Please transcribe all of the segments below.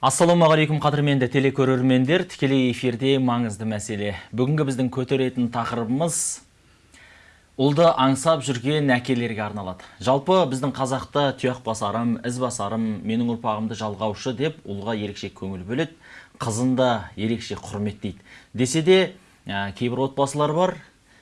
ассалаумағалейкум қадірменді телекөрермендер. Тікелей эфирде маңызды мәселе. Бүгінгі біздің көтеретін тақырыбымыз ұлды аңсап жүрген әкелерге арналады жалпы біздің қазақта тұяқ басарым із басарым менің ұрпағымды жалғаушы деп ұлға ерекше көңіл бөледі қызын да ерекше құрметтейді. Десе де ә, кейбір отбасылар бар.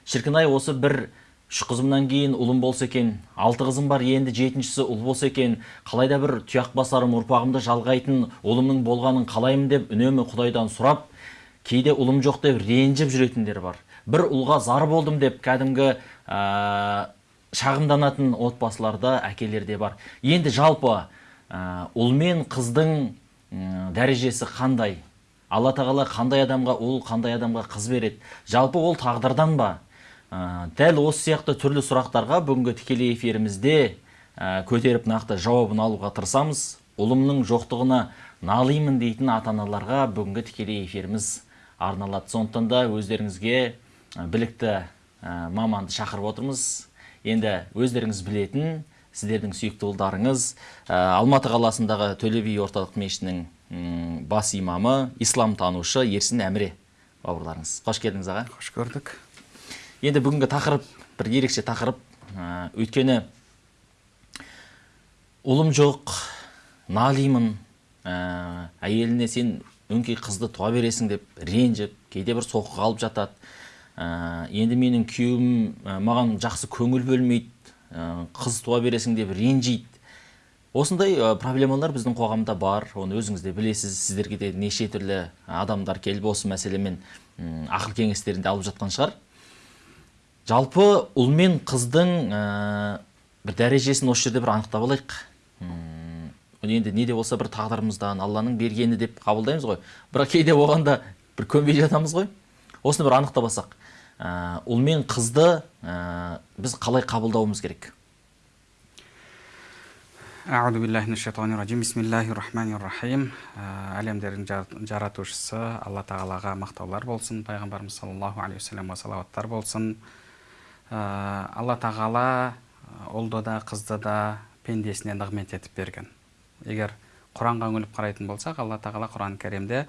Шіркін ай осы бір үш қызымнан кейін ұлым болса екен. Алты қызым бар енді жетіншісі ұл болса екен. Қалайда бір тұяқ басарым ұрпағымды жалғайтын ұлымның болғанын қалаймын деп үнемі құдайдан сұрап кейде ұлым жоқ деп ренжіп жүретіндер бар. Бір ұлға зар болдым деп кәдімгі ә, шағымданатын отбасыларда әкелерде бар. Енді жалпы ә, ұл мен қыздың ә, дәрежесі қандай? Алла тағала қандай адамға ұл қандай адамға қыз береді? Жалпы ол тағдырдан ба? Ә, дәл осы сияқты түрлі сұрақтарға бүгінгі тікелей эфирімізде ә, көтеріп нақты жауабын алуға тырысамыз. Ұлымның жоқтығына налимын дейтін ата аналарға бүгінгі тікелей эфиріміз арналады. Сондықтан да өздеріңізге білікті маманды шақырып отырмыз. Енді өздеріңіз білетін сіздердің сүйікті ұлдарыңыз ә, алматы қаласындағы төле би орталық мешітінің бас имамы исламтанушы ерсін әміре бауырларыңыз. Қош келдіңіз аға. Қош көрдік. Енді бүгінгі тақырып бір ерекше тақырып. Ә, өйткені ұлым жоқ налимын ә, әйеліне сен өңкей қызды туа бересің деп ренжіп кейде бір соққы алып жатады. Ә, енді менің күйеуім маған жақсы көңіл бөлмейді қыз туа бересің деп ренжиді. Осындай проблемалар біздің қоғамда бар. Оны өзіңіз де білесіз. Сіздерге де неше түрлі адамдар келіп осы мәселемен ақыл кеңестерін де алып жатқан шығар. Жалпы ұл мен қыздың ә, бір дәрежесін осы жерде бір анықтап алайық. Енді не де болса бір тағдырымыздан алланың бергені деп қабылдаймыз ғой. Бірақ кейде оған да бір көнбей жатамыз ғой. Осыны бір анықтап алсақ. Ә, ұл мен қызды ә, біз қалай қабылдауымыз керек? Аузу биллахи рахим бисмиллахи рахмани рахим әлемдердің жаратушысы алла тағалаға мақтаулар болсын пайғамбарымыз саллаллаху алейхи уассаламға салауаттар болсын. Алла тағала э, ұлды да қызды да пендесіне нығмет етіп берген. Егер құранға үңіліп қарайтын болсақ алла тағала құран кәрімде э,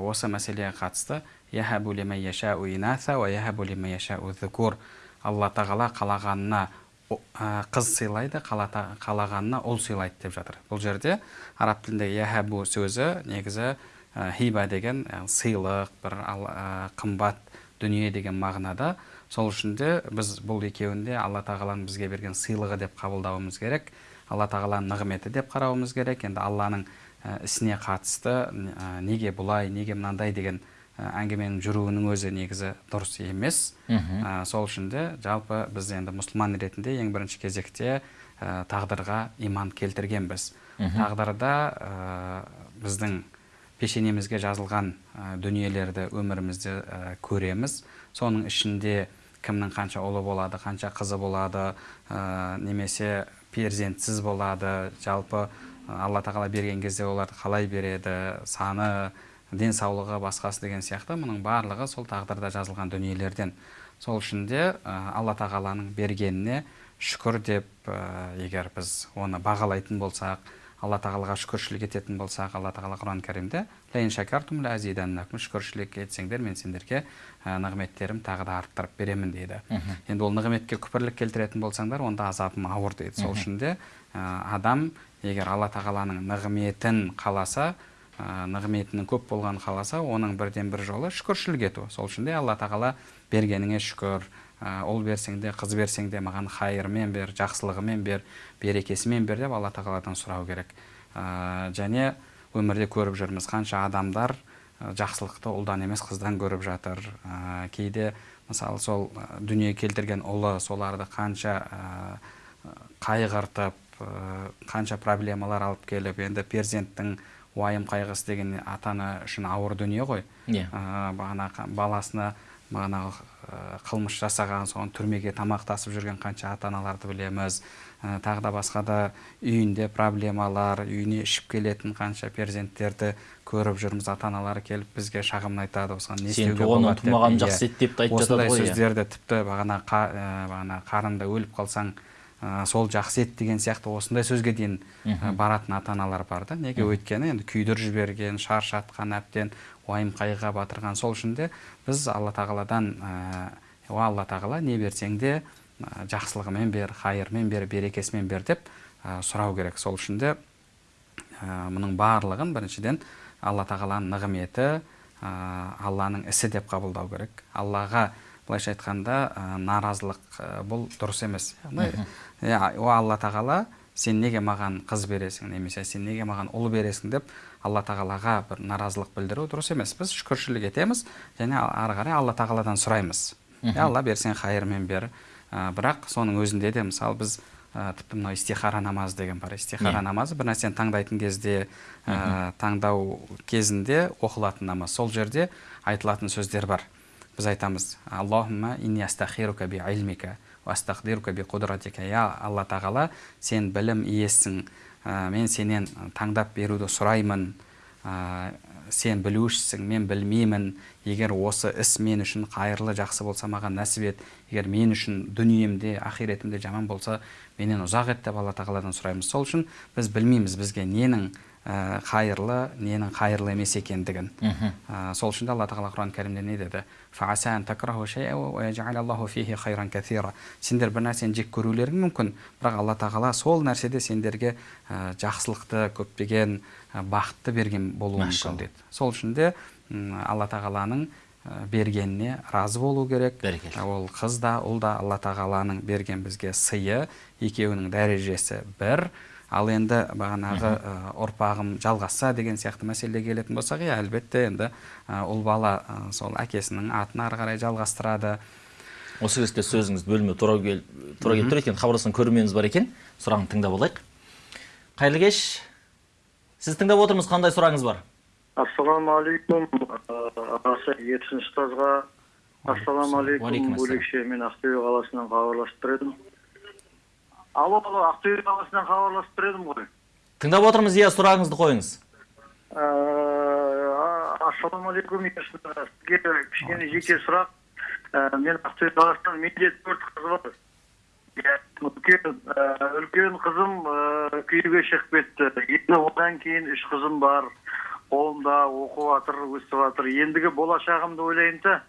осы мәселеге қатысты алла тағала қалағанына қыз сыйлайды қалағанына ұл сыйлайды деп жатыр. Бұл жерде араб тілінде яхабу сөзі негізі хиба деген сыйлық бір қымбат дүние деген мағынада сол үшін де біз бұл екеуінде алла тағаланың бізге берген сыйлығы деп қабылдауымыз керек. Алла тағаланың нығметі деп қарауымыз керек. Енді алланың ісіне қатысты неге бұлай неге мынандай деген әңгіменің жүруінің өзі негізі дұрыс емес. Ә, сол үшін де жалпы біз енді мұсылман ретінде ең бірінші кезекте ә, тағдырға иман келтіргенбіз. Тағдырда ә, біздің пешенемізге жазылған дүниелерді өмірімізде көреміз. Соның ішінде кімнің қанша ұлы болады қанша қызы болады ә, немесе перзентсіз болады. Жалпы алла тағала берген кезде оларды қалай береді? Саны денсаулығы басқасы деген сияқты мұның барлығы сол тағдырда жазылған дүниелерден. Сол үшін де алла тағаланың бергеніне шүкір деп егер біз оны бағалайтын болсақ алла тағалаға шүкіршілік ететін болсақ алла тағала құран кәрімде шүкіршілік етсеңдер мен сендерге нығметтерім тағы да арттырып беремін дейді. Енді ол нығметке күпірлік келтіретін болсаңдар онда азабым ауыр дейді. Сол үшін де адам егер алла тағаланың нығметін қаласа нығметінің көп болғанын қаласа оның бірден бір жолы шүкіршілік ету. Сол үшін де алла тағала бергеніңе шүкір. Ұл берсең де қыз берсең де маған хайырымен бер жақсылығымен бер берекесімен бер деп алла тағаладан сұрау керек ә, және өмірде көріп жүрміз қанша адамдар жақсылықты ұлдан емес қыздан көріп жатыр ә, кейде мысалы сол дүние келтірген ұлы соларды қанша ә, қайғыртып қанша проблемалар алып келіп енді перзенттің уайым қайғысы деген ата ана үшін ауыр дүние ғой yeah. Иә. бағана баласына бағанағы қылмыс жасаған соған түрмеге тамақ тасып жүрген қанша ата аналарды білеміз. Ә, тағы да басқа да үйінде проблемалар үйіне ішіп келетін қанша перзенттерді көріп жүрміз. Ата аналары келіп бізге шағымын айтады осыған не істеуге болады деп жақсы еді деп те айтып жатады осындай сөздерді тіпті бағана бағана қарында өліп қалсаң ә, сол жақсы ет деген сияқты осындай сөзге дейін ә, баратын ата аналар бар да. Неге өйткені енді күйдіріп жіберген шаршатқан әбден уайым қайғыға батырған сол үшін де біз алла тағаладан ә, о алла тағала не берсең де ә, жақсылығымен бер хайырмен бер берекесімен бер деп ә, сұрау керек. Сол үшін де ә, мұның барлығын біріншіден алла тағаланың нығметі ә, алланың ісі деп қабылдау керек. Аллаға былайша айтқанда ә, наразылық ә, бұл дұрыс емес. Яғни иә о алла тағала сен неге маған қыз бересің немесе сен неге маған ұл бересің деп алла тағалаға бір наразылық білдіру дұрыс емес. Біз шүкіршілік етеміз және ары қарай алла тағаладан сұраймыз. Иә алла берсең хайырмен бер. Ә, бірақ соның өзінде де мысалы біз ә, тіпті мынау истихара намазы деген бар. Истихара намазы бір нәрсені таңдайтын кезде ә, таңдау кезінде оқылатын намаз. Сол жерде айтылатын сөздер бар. Біз айтамыз аллахумма инни астахирука би илмика би қудратика я алла тағала сен білім иесің ә, мен сенен таңдап беруді сұраймын ә, сен білушісің мен білмеймін егер осы іс мен үшін қайырлы жақсы болса маған нәсіп ет егер мен үшін дүниемде ақиретімде жаман болса менен ұзақ ет деп алла тағаладан сұраймыз сол үшін біз білмейміз бізге ненің қайырлы ненің қайырлы емес екендігін. Ә, сол үшін де алла тағала құран кәрімде не деді? Сендер бір нәрсені жек көрулерің мүмкін бірақ алла тағала сол нәрседе сендерге ә, жақсылықты көптеген ә, бақытты берген болуы мүмкін деді. Сол үшін де алла тағаланың бергеніне разы болу керек. Ол қыз да ұл да алла тағаланың берген бізге сыйы екеуінің дәрежесі бір. Ал енді бағанағы ұрпағым жалғасса деген сияқты мәселеге келетін болсақ иә әлбетте енді ұл бала сол әкесінің атын ары қарай жалғастырады. Осы кезде сөзіңізді бөлмеу тура кел тура келіп тұр өйткені хабарласқан көрерменіміз бар екен. Сұрағын тыңдап алайық. Қайырлы кеш. Сіз тыңдап отырмыз. Қандай сұрағыңыз бар? Ассалаумағалейкум ағасы ерсін ұстазға ассалаумағалейкум бөлекше мен ақтөбе қаласынан хабарласып тұр едім. Алло алло ақтөбе қаласынан хабарласып тұр едім ғой. Тыңдап отырмыз иә сұрағыңызды қойыңыз. Ассалаумағалейкум сізге кішкене жеке сұрақ. Мен ақтөбе қаласынан менде төрт қыз бар. Үлкен үлкен қызым күйеуге шығып кетті. Енді одан кейін үш қызым бар. Қолымда оқып жатыр өсіп жатыр ендігі болашағымды ойлаймын да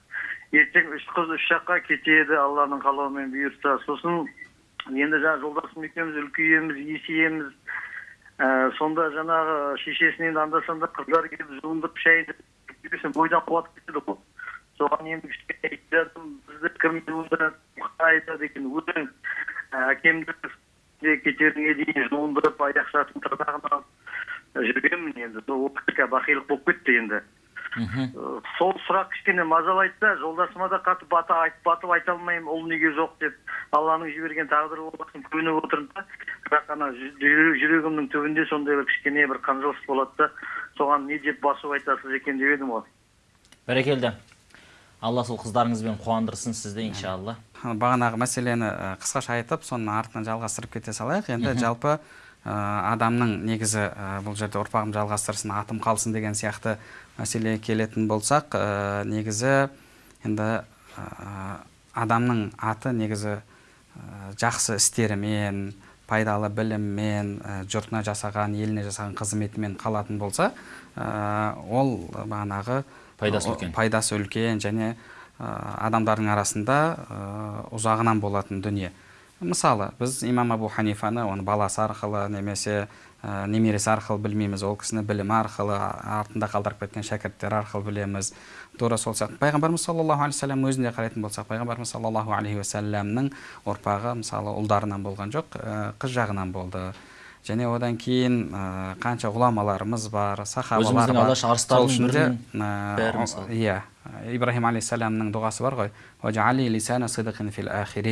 ертең үш қыз үш жаққа кетеді алланың қалауымен бұйыртса сосын енді жаңағы жолдасым екеуміз үлкейеміз есейеміз ә, сонда жаңағы шешесінен анда санда қыздар келіп жуындырып шайын бойдан қуат кетеді ғой соған енді кішкене бізді кім айтады екен өзің әкемді кетеріне дейін жуындырып аяқ шашын алып жүргенмін енді сол бақилық болып кетті енді сол сұрақ кішкене мазалайды да жолдасыма да қатып бата айтып батып айта алмаймын ұл неге жоқ деп алланың жіберген тағдыры болсын көніп отырмын да. Бірақ ана жүрегімнің түбінде сондай бір кішкене бір қынжылыс болады да. Соған не деп басу айтасыз екен деп едім ғой. Бәрекелді. Алла сол қыздарыңызбен қуандырсын сізді иншалла. Бағанағы мәселені қысқаша айтып соның артынан жалғастырып кете салайық. Енді жалпы адамның негізі бұл жерде ұрпағым жалғастырсын атым қалсын деген сияқты мәселеге келетін болсақ негізі енді адамның аты негізі жақсы істерімен пайдалы біліммен жұртына жасаған еліне жасаған қызметімен қалатын болса ол бағанағы пайдасы үлкен. пайдасы үлкен және адамдардың арасында ұзағынан болатын дүние. Мысалы біз имам абу ханифаны оны баласы арқылы немесе ә, немересі арқылы білмейміз ол кісіні білімі арқылы артында қалдырып кеткен шәкірттері арқылы білеміз. Тура сол сияқты. Пайғамбарымыз саллаллаху алейхи вассалам өзіне қарайтын болсақ пайғамбарымыз саллаллаху алейхи уассаламның ұрпағы мысалы ұлдарынан болған жоқ ә, қыз жағынан болды. Және одан кейін ә, қанша ғұламаларымыз бар сахабалар бар. алаш арыстарының иә ибраһим алейхисаламның дұғасы бар ғой.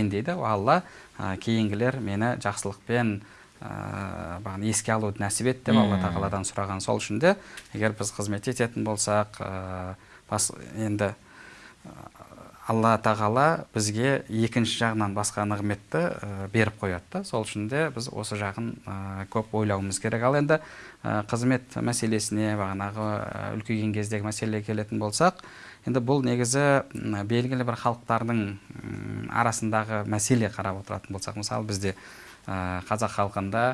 Дейді. Алла кейінгілер мені жақсылықпен бағана еске алуды нәсіп ет деп алла тағаладан сұраған сол үшін де егер біз қызмет ететін болсақ бас, енді алла тағала бізге екінші жағынан басқа нығметті ә, беріп қояды да. Сол үшін де біз осы жағын ә, көп ойлауымыз керек. Ал енді ә, қызмет мәселесіне бағанағы үлкейген кездегі мәселеге келетін болсақ енді бұл негізі белгілі бір халықтардың арасындағы мәселе қарап отыратын болсақ мысалы бізде қазақ халқында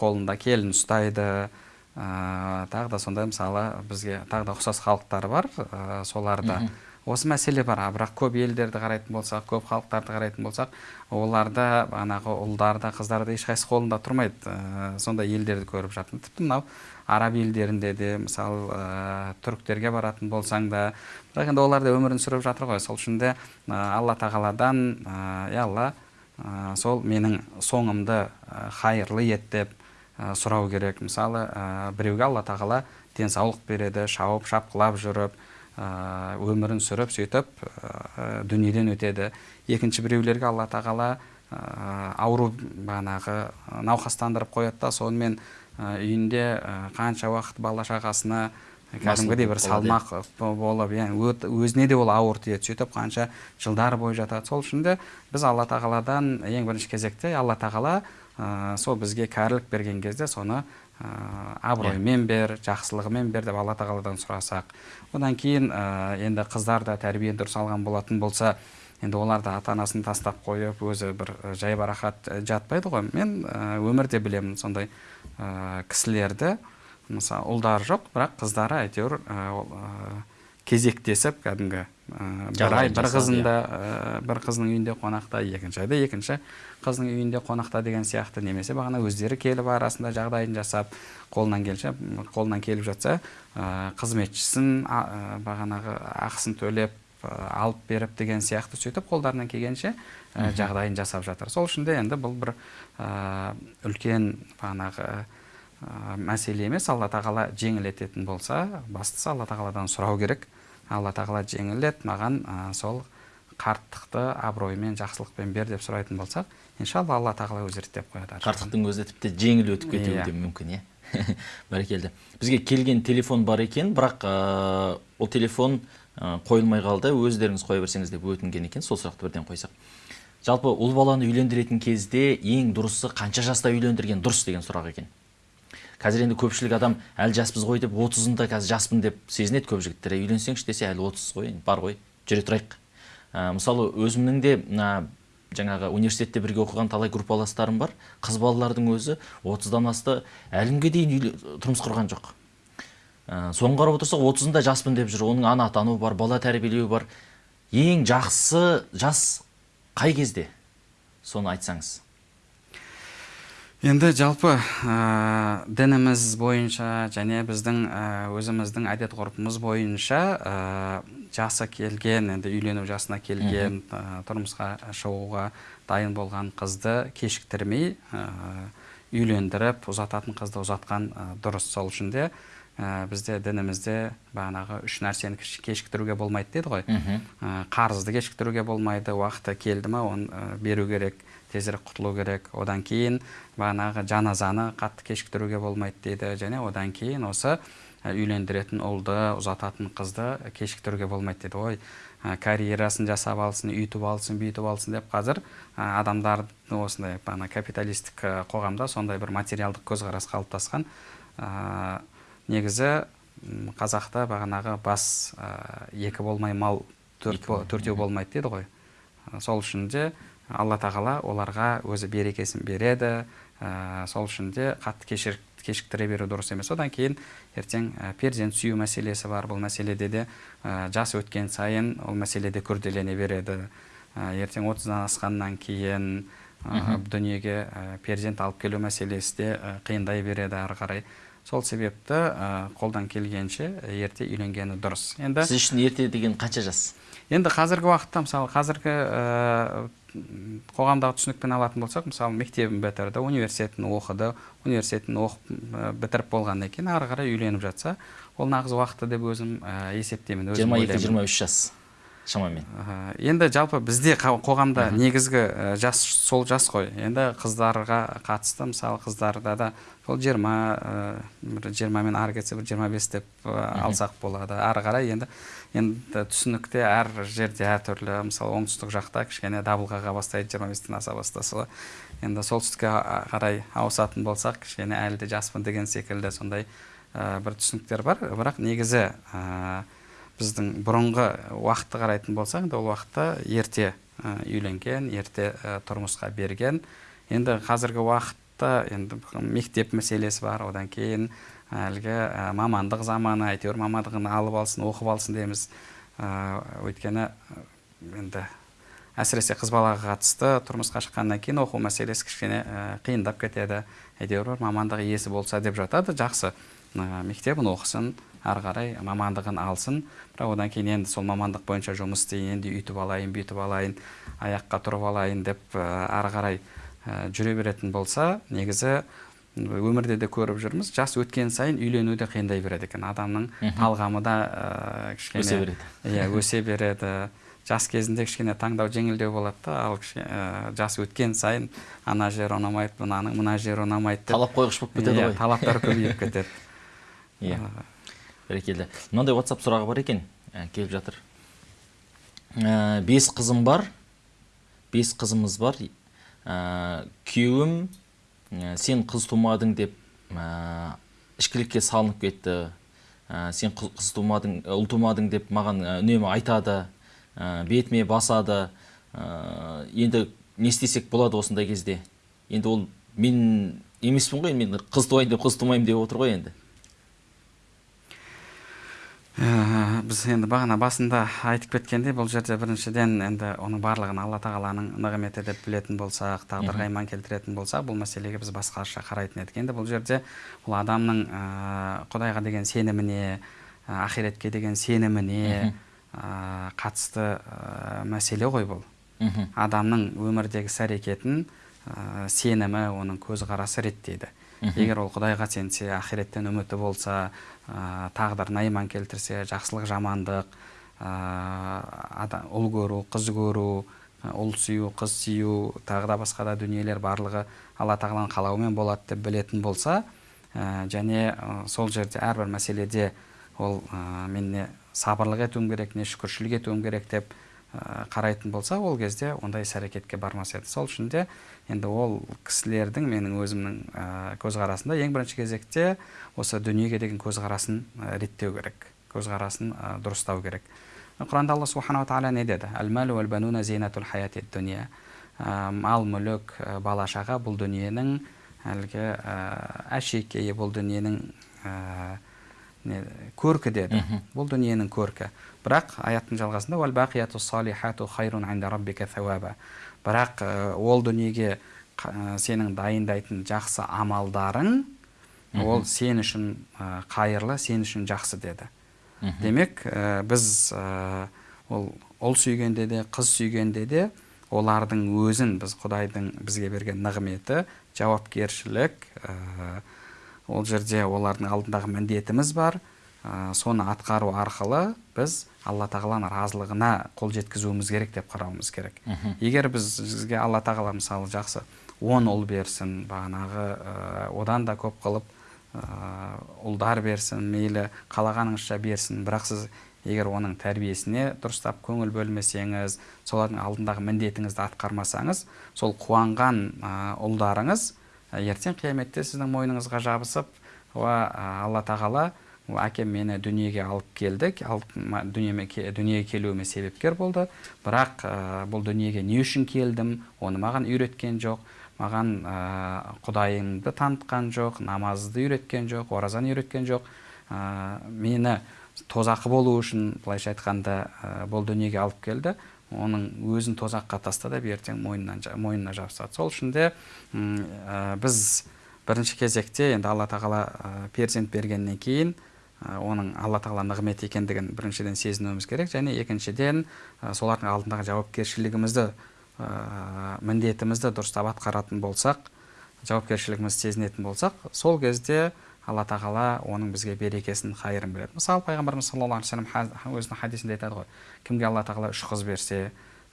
қолында келін ұстайды ә, тағы да сондай мысалы бізге тағы да ұқсас халықтар бар ә, соларда. Осы мәселе бар. А бірақ көп елдерді қарайтын болсақ көп халықтарды қарайтын болсақ оларда бағанағы ұлдар да қыздар да ешқайсысы қолында тұрмайды. Ә, сондай елдерді көріп жатырмын. Тіпті мынау араб елдерінде де мысалы ә, түріктерге баратын болсаң да бірақ енді олар да өмірін сүріп жатыр ғой. Сол үшін де ә, алла тағаладан ә, алла ә, сол менің соңымды хайырлы ет деп ә, сұрау керек. Мысалы ә, біреуге алла тағала денсаулық береді шауып шапқылап жүріп өмірін сүріп сөйтіп дүниеден өтеді. Екінші біреулерге алла тағала ауру бағанағы науқастандырып қояды да сонымен үйінде қанша уақыт бала шағасына кәдімгідей бір салмақ болып иә өзіне де ол ауыр тиеді. Сөйтіп қанша жылдар бойы жатады. Сол үшін де біз алла тағаладан ең бірінші кезекте алла тағала сол бізге кәрілік берген кезде соны абыроймен бер жақсылығымен бер деп алла тағаладан сұрасақ. Одан кейін ә, енді қыздар да тәрбиені дұрыс алған болатын болса енді олар да ата анасын тастап қойып өзі бір ә, жайбарақат жатпайды ғой. Мен өмірде білемін сондай ә, кісілерді. Мысалы ұлдары жоқ бірақ қыздары әйтеуір кезектесіп кәдімгі бір ай бір қызында ә, бір қыздың үйінде қонақта екінші айда. Екінші қыздың үйінде қонақта деген сияқты немесе бағана өздері келіп арасында жағдайын жасап қолынан келсе қолынан келіп жатса қызметшісін бағанағы ақысын төлеп алып беріп деген сияқты сөйтіп қолдарынан келгенше жағдайын жасап жатыр. Сол үшін де енді бұл бір үлкен бағанағы мәселе емес. Алла тағала жеңілететін болса бастысы алла тағаладан сұрау керек. Алла тағала жеңілет маған ә, сол қарттықты абыроймен жақсылықпен бер деп сұрайтын болсақ иншалла алла тағала өзі реттеп қояды қарттықтың өзі тіпті жеңіл өтіп кетуі Иә. де мүмкін иә. Бәрекелді. Бізге келген телефон бар екен бірақ ә, ол телефон ә, қойылмай қалды. Өздеріңіз қоя берсеңіз деп өтінген екен. Сол сұрақты бірден қойсақ. Жалпы ұл баланы үйлендіретін кезде ең дұрысы қанша жаста үйлендірген дұрыс деген сұрақ екен. Қазір енді көпшілік адам әлі жаспыз ғой деп отызында қазір жаспын деп сезінеді көп жігіттер. «Ей, үйленсеңші десе әлі отыз ғой бар ғой жүре тұрайық Ә, мысалы өзімнің де мына жаңағы университетте бірге оқыған талай группаластарым бар. Қыз балалардың өзі отыздан асты әлі күнге дейін тұрмыс құрған жоқ. Ә, соны қарап отырсақ отызында жаспын деп жүр. Оның ана атану бар бала тәрбиелеу бар. Ең жақсы жас қай кезде? Соны айтсаңыз. Енді жалпы ә, дініміз бойынша және біздің ә, өзіміздің әдет ғұрпымыз бойынша ә, жасы келген енді үйлену жасына келген ә, тұрмысқа шығуға дайын болған қызды кешіктірмей ә, үйлендіріп ұзататын қызды ұзатқан ә, дұрыс. Сол үшін де ә, бізде дінімізде бағанағы үш нәрсені кеш- кешіктіруге болмайды дейді ғой. Ә, қарызды кешіктіруге болмайды уақыты келді ма оны ә, беру керек. Тезірек құтылу керек. Одан кейін бағанағы жаназаны қатты кешіктіруге болмайды дейді. Және одан кейін осы үйлендіретін ұлды ұзататын қызды кешіктіруге болмайды дейді ой ә, карьерасын жасап алсын үйтіп алсын бүйтіп алсын деп қазір ә, адамдар осындай бағана капиталистік қоғамда сондай бір материалдық көзқарас қалыптасқан ә, негізі қазақта бағанағы бас екі болмай мал төртеу болмайды дейді ғой. Сол үшін де алла тағала оларға өзі берекесін береді ә, сол үшін де қатты кешір, кешіктіре беру дұрыс емес. Одан кейін ертең ә, перзент сүю мәселесі бар. Бұл мәселеде де ә, жас өткен сайын ол мәселе де күрделене береді. Ә, ертең отыздан асқаннан кейін ә, дүниеге ә, перзент алып келу мәселесі де ә, қиындай береді ары қарай. Сол себепті ә, қолдан келгенше ерте үйленгені дұрыс. Енді сіз үшін ерте деген қанша жас? Енді қазіргі уақытта мысалы қазіргі ә, қоғамдағы түсінікпен алатын болсақ мысалы мектебін бітірді университетін оқыды университетін оқып бітіріп болғаннан кейін ары қарай үйленіп жатса ол нағыз уақыты деп өзім ә, есептеймін өзім жиырма екі жиырма үш жас шамамен. Енді жалпы бізде қоғамда негізгі жас сол жас қой. Енді қыздарға қатысты мысалы қыздарда да сол жиырма бір жиырмамен ары кетсе бір жиырма бес деп алсақ болады. Ары қарай енді енді түсінікте әр жерде әртүрлі мысалы оңтүстік жақта кішкене дабыл қаға бастайды жиырма бестен аса бастаса енді солтүстікке қарай ауысатын болсақ кішкене әлі де жаспын деген секілді сондай ә, бір түсініктер бар. Бірақ негізі ә, біздің бұрынғы уақытты қарайтын болсақ енді ол уақытта ерте үйленген ерте тұрмысқа берген. Енді қазіргі уақытта енді мектеп мәселесі бар. Одан кейін әлгі мамандық заманы әйтеуір мамандығын алып алсын оқып алсын дейміз. Өйткені енді әсіресе қыз балаға қатысты тұрмысқа шыққаннан кейін оқу мәселесі кішкене қиындап кетеді. Әйтеуір бір мамандық иесі болса деп жатады жақсы. Мектебін оқысын ары қарай мамандығын алсын. Бірақ одан кейін енді сол мамандық бойынша жұмыс істейін енді үйтіп алайын бүйтіп алайын аяққа тұрып алайын деп ары қарай жүре беретін болса негізі өмірде де көріп жүрміз. Жас өткен сайын үйлену де қиындай береді екен. Адамның талғамы да ә, кішкене Өсе береді. иә өсе береді. Жас кезінде кішкене таңдау жеңілдеу болады. Да ал ә, жас өткен сайын ана жер ұнамайды мынаның мына жері ұнамайды деп талап қойғыш болып кетеді Иә, ғой. талаптар көбейіп кетеді. Иә. Бәрекелді. Мынандай whatsapp сұрағы бар екен ә, келіп жатыр. Ә, бес қызым бар бес қызымыз бар ә, күйеуім сен қыз тумадың деп ә, ішкілікке салынып кетті. Ә, сен қыз, тумадың ұл тумадың деп маған үнемі айтады бетіме басады. Енді не істесек болады осындай кезде? Енді ол мен емеспін ғой мен қыз туайын деп қыз тумаймын деп отыр ғой енді. Ә, біз енді бағана басында айтып кеткендей бұл жерде біріншіден енді оның барлығын алла тағаланың нығметі деп білетін болсақ тағдырға иман келтіретін болсақ бұл мәселеге біз басқаша қарайтын едік. Енді бұл жерде ол адамның ә, құдайға деген сеніміне ә, ақиретке деген сеніміне ә, қатысты ә, мәселе ғой бұл. Адамның өмірдегі іс әрекетін ә, сенімі оның көзқарасы реттейді. Егер ол құдайға сенсе ақиреттен үміті болса тагдыр найман келтирсе жакшылык жамандык ұл көрүү кыз көрүү ұл сүйүү қыз сүйүү тағы да басқа да дүниелер барлығы алла тағаланың қалауымен болот деп білетін болса және сол жерде ар бир маселеде ол мен не сабырлық етуім керек не шүкүрчүлүк этүүм керек деп қарайтын болса ол кезде ондай іс әрекетке бармас еді. Сол үшін де енді ол кісілердің менің өзімнің ә, көзқарасымда ең бірінші кезекте осы дүниеге деген көзқарасын реттеу керек көзқарасын ә, дұрыстау керек. Құранда алла субханала тағала не деді? Мал мүлік бала шаға бұл дүниенің әлгі әшекейі бұл дүниенің көркі деді. Бұл дүниенің көркі. Бірақ аяттың жалғасында бірақ ә, ол дүниеге қа- сенің дайындайтын жақсы амалдарың ол сен үшін ә, қайырлы сен үшін жақсы деді. Демек ә, біз ә, ол ұл сүйгенде де қыз сүйгенде де олардың өзін біз құдайдың бізге берген нығметі жауапкершілік ә, ол жерде олардың алдындағы міндетіміз бар. Ә, соны атқару арқылы біз алла тағаланың разылығына қол жеткізуіміз керек деп қарауымыз керек. Егер біз бізге алла тағала мысалы жақсы он ұл берсін бағанағы ә, одан да көп қылып ә, ұлдар берсін мейлі қалағаныңызша берсін. Бірақ сіз егер оның тәрбиесіне дұрыстап көңіл бөлмесеңіз солардың алдындағы міндетіңізді атқармасаңыз сол қуанған ә, ұлдарыңыз ертең қияметте сіздің мойныңызға жабысып ә, алла тағала «О, әкем мені дүниеге алып келді алып, ке- дүниеге келуіме себепкер болды. Бірақ ә, бұл дүниеге не үшін келдім оны маған үйреткен жоқ. Маған ә, құдайымды танытқан жоқ намазды үйреткен жоқ оразаны үйреткен жоқ. Ә, мені тозақы болу үшін былайша айтқанда ә, бұл дүниеге алып келді. Оның өзін тозаққа тастады деп ертең мойнынан, мойнына жабысады. Сол үшін де ә, біз бірінші кезекте енді алла тағала ә, перзент бергеннен кейін ә, оның алла тағала нығмет екендігін біріншіден сезінуіміз керек және екіншіден ә, солардың алдындағы жауапкершілігімізді ә, міндетімізді дұрыстап атқаратын болсақ жауапкершілігімізді сезінетін болсақ сол кезде алла тағала оның бізге берекесін қайырын береді. Мысалы пайғамбарымыз саллаллаху алейхи вассалам өзінің хадисінде айтады ғой. Кімге алла тағала үш қыз берсе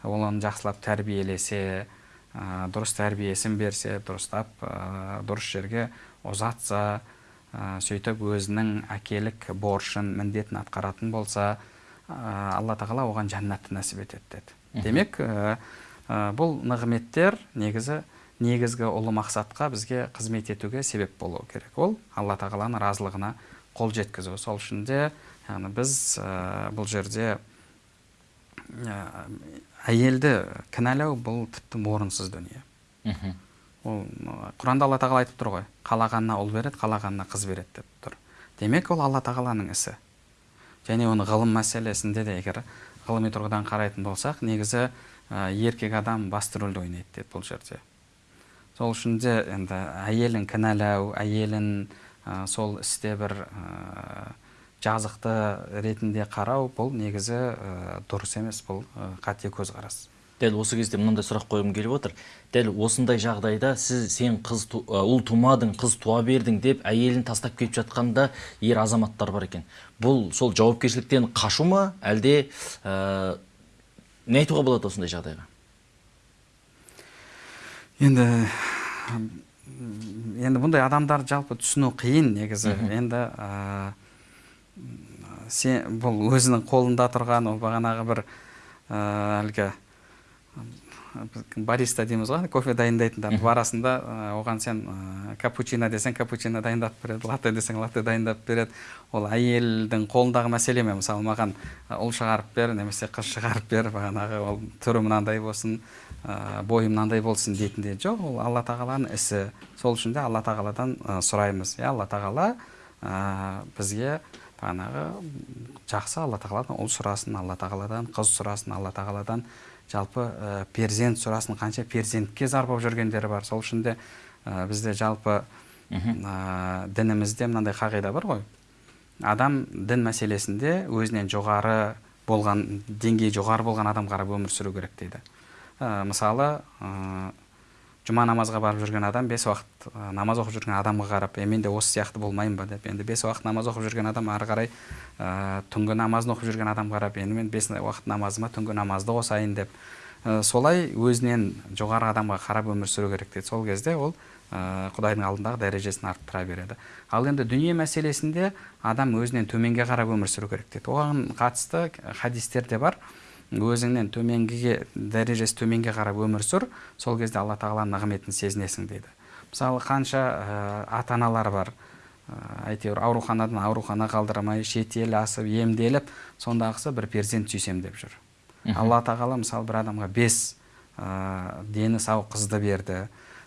ол оны жақсылап тәрбиелесе ә, дұрыс тәрбиесін берсе дұрыстап ә, дұрыс жерге ұзатса ә, сөйтіп өзінің әкелік борышын міндетін атқаратын болса ә, алла тағала оған жәннатты нәсіп етеді деді. Демек ә, ә, бұл нығметтер негізі негізгі ұлы мақсатқа бізге қызмет етуге себеп болуы керек. Ол алла тағаланың разылығына қол жеткізу. Сол үшін де яғни біз ә, бұл жерде ә, әйелді кінәлау бұл тіпті орынсыз дүние. Мхм. Ол құранда алла тағала айтып тұр ғой қалағанына ұл береді қалағанына қыз береді деп тұр. Демек ол алла тағаланың ісі. Және оны ғылым мәселесінде де егер ғылыми тұрғыдан қарайтын болсақ негізі ә, еркек адам басты рөлді ойнайды деді бұл жерде. Сол үшін де енді әйелін кінәлау әйелін ә, сол істе бір ә, жазықты ретінде қарау бұл негізі ә, дұрыс емес бұл қате көзқарас. Дәл осы кезде мынандай сұрақ қойғым келіп отыр. Дәл осындай жағдайда сіз сен қыз ұл тумадың қыз туа бердің деп әйелін тастап кетіп жатқанда ер азаматтар бар екен. Бұл сол жауапкершіліктен қашу ма? Әлде ә, не айтуға болады осындай жағдайға? Енді енді бұндай адамдарды жалпы түсіну қиын негізі. Енді ә, сен бұл өзінің қолында тұрған ол бағанағы бір әлгі бариста дейміз ғой кофе дайындайтындар барасында оған сен ә, капучино десең капучино дайындап береді латте десең латте дайындап береді. Ол әйелдің қолындағы мәселе ме? мысалы маған ұл шығарып бер немесе қыз шығарып бер бағанағы ол түрі мынандай болсын. Ә, бойы мынандай болсын дейтіндей жоқ ол алла тағаланың ісі. Сол үшін де алла тағаладан ә, сұраймыз. Иә алла тағала ә, бізге бағанағы жақсы алла тағаладан ұл сұрасын алла тағаладан қыз сұрасын алла тағаладан жалпы ә, перзент сұрасын қанша перзентке зар болып жүргендері бар. Сол үшін де ә, бізде жалпы ә, дінімізде мынандай қағида бар ғой. Адам дін мәселесінде өзінен жоғары болған деңгейі жоғары болған адам қарап өмір сүру керек дейді. Ә, мысалы ә, жұма намазға барып жүрген адам бес уақыт ә, намаз оқып жүрген адамға қарап е мен де осы сияқты болмайын ба? деп енді бес уақыт намаз оқып жүрген адам ары қарай ә, түнгі намазын оқып жүрген адам қарап енді мен бес уақыт намазыма түнгі намазды қосайын деп. Ә, солай өзінен жоғары адамға қарап өмір сүру керек дейді. Сол кезде ол ә, құдайдың алдындағы дәрежесін арттыра береді. Ал енді дүние мәселесінде адам өзінен төменге қарап өмір сүру керек дейді. Оған қатысты хадистер де бар. Өзіңнен төменгіге дәрежесі төменге қарап өмір сүр сол кезде алла тағаланың нығметін сезінесің дейді. Мысалы қанша ә, ата аналар бар. Ә, әйтеуір ауруханадан аурухана қалдырмай шетел асып емделіп сондағысы бір перзент сүйсем деп жүр. Алла тағала мысалы бір адамға бес ә, дені сау қызды берді.